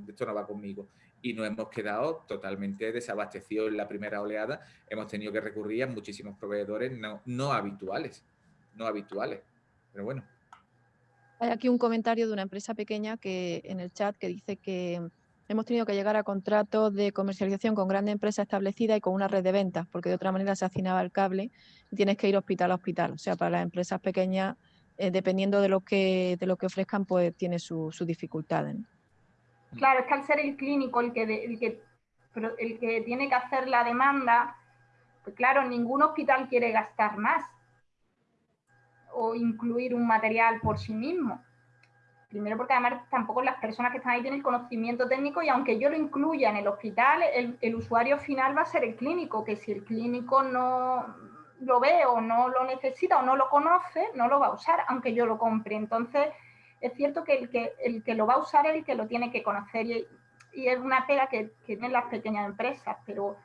esto no va conmigo. Y nos hemos quedado totalmente desabastecidos en la primera oleada. Hemos tenido que recurrir a muchísimos proveedores no, no habituales, no habituales. Pero bueno. Hay aquí un comentario de una empresa pequeña que en el chat que dice que hemos tenido que llegar a contratos de comercialización con grandes empresas establecidas y con una red de ventas, porque de otra manera se hacinaba el cable y tienes que ir hospital a hospital. O sea, para las empresas pequeñas eh, dependiendo de lo que de lo que ofrezcan, pues tiene sus dificultades. Claro, es que al ser el clínico el que, el que, el que tiene que hacer la demanda, pues claro, ningún hospital quiere gastar más o incluir un material por sí mismo. Primero porque además tampoco las personas que están ahí tienen conocimiento técnico y aunque yo lo incluya en el hospital, el, el usuario final va a ser el clínico, que si el clínico no, lo ve o no lo necesita o no lo conoce, no lo va a usar, aunque yo lo compre. Entonces, es cierto que el que, el que lo va a usar es el que lo tiene que conocer y, es una pega que, tienen las pequeñas empresas, pero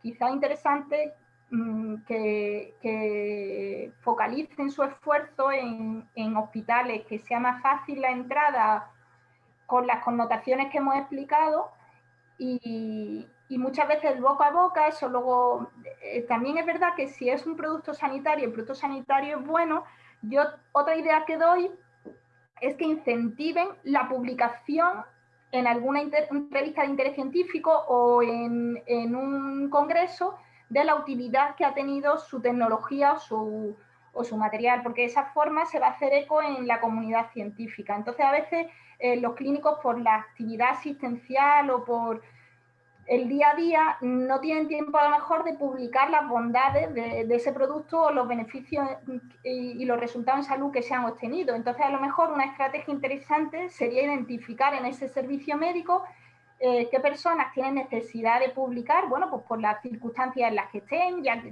quizá interesante mm, que, focalicen su esfuerzo en, hospitales, que sea más fácil la entrada con las connotaciones que hemos explicado y, muchas veces boca a boca, eso luego, eh, también es verdad que si es un producto sanitario, el producto sanitario es bueno, yo otra idea que doy es que incentiven la publicación en alguna revista de interés científico o en, un congreso de la utilidad que ha tenido su tecnología o su, o su, material, porque de esa forma se va a hacer eco en la comunidad científica. Entonces, a veces eh, los clínicos por la actividad asistencial o por el día a día no tienen tiempo a lo mejor de publicar las bondades de, ese producto o los beneficios y, los resultados en salud que se han obtenido. Entonces, a lo mejor una estrategia interesante sería identificar en ese servicio médico eh, qué personas tienen necesidad de publicar, bueno, pues por las circunstancias en las que estén, ya,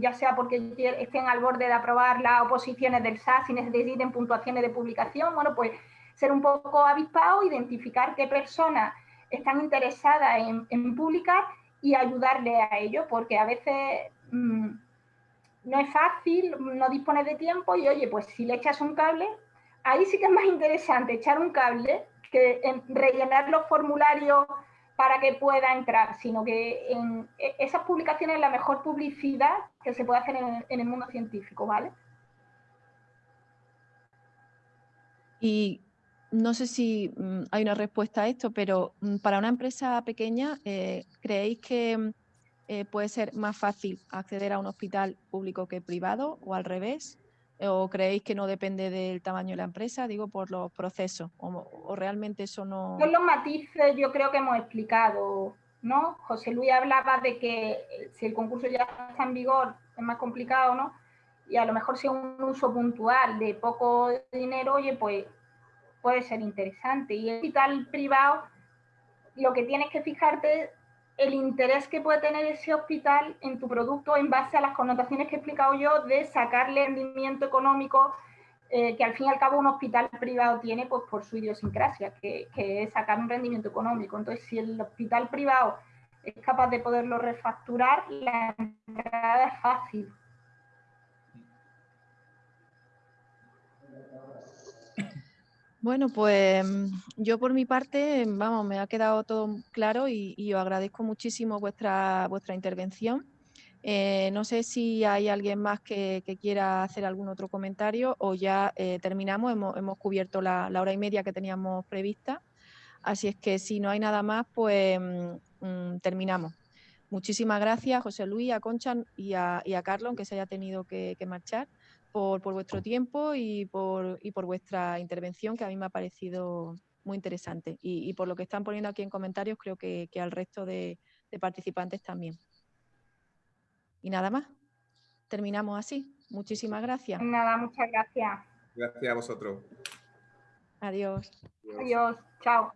ya sea porque estén al borde de aprobar las oposiciones del SAS y necesiten puntuaciones de publicación, bueno, pues ser un poco avispado, identificar qué personas están interesadas en, publicar y ayudarle a ello, porque a veces mm, no es fácil, no dispone de tiempo y oye, pues si le echas un cable, ahí sí que es más interesante echar un cable que rellenar los formularios para que pueda entrar, sino que en e, esas publicaciones es la mejor publicidad que se puede hacer en, en el mundo científico, ¿vale? Y no sé si mm, hay una respuesta a esto, pero mm, para una empresa pequeña, eh, ¿creéis que mm, eh, puede ser más fácil acceder a un hospital público que privado o al revés? ¿O creéis que no depende del tamaño de la empresa? Digo, por los procesos. ¿O, realmente eso no...? Son los matices yo creo que hemos explicado, ¿no? José Luis hablaba de que eh, si el concurso ya está en vigor es más complicado, ¿no? Y a lo mejor si es un uso puntual de poco dinero, oye, pues puede ser interesante. Y el hospital privado, lo que tienes que fijarte el interés que puede tener ese hospital en tu producto en base a las connotaciones que he explicado yo de sacarle rendimiento económico eh, que al fin y al cabo un hospital privado tiene pues por su idiosincrasia, que, que, es sacar un rendimiento económico. Entonces, si el hospital privado es capaz de poderlo refacturar, la entrada es fácil. Bueno, pues yo por mi parte, vamos, me ha quedado todo claro y, os agradezco muchísimo vuestra, vuestra intervención. Eh, no sé si hay alguien más que, quiera hacer algún otro comentario o ya eh, terminamos, hemos, cubierto la, hora y media que teníamos prevista. Así es que si no hay nada más, pues mm, terminamos. Muchísimas gracias, José Luis, a Concha y a, Carlos, aunque se haya tenido que marchar por, vuestro tiempo y por, por vuestra intervención, que a mí me ha parecido muy interesante. Y, por lo que están poniendo aquí en comentarios, creo que, al resto de, participantes también. Y nada más. Terminamos así. Muchísimas gracias. Nada, muchas gracias. Gracias a vosotros. Adiós. Adiós. Chao.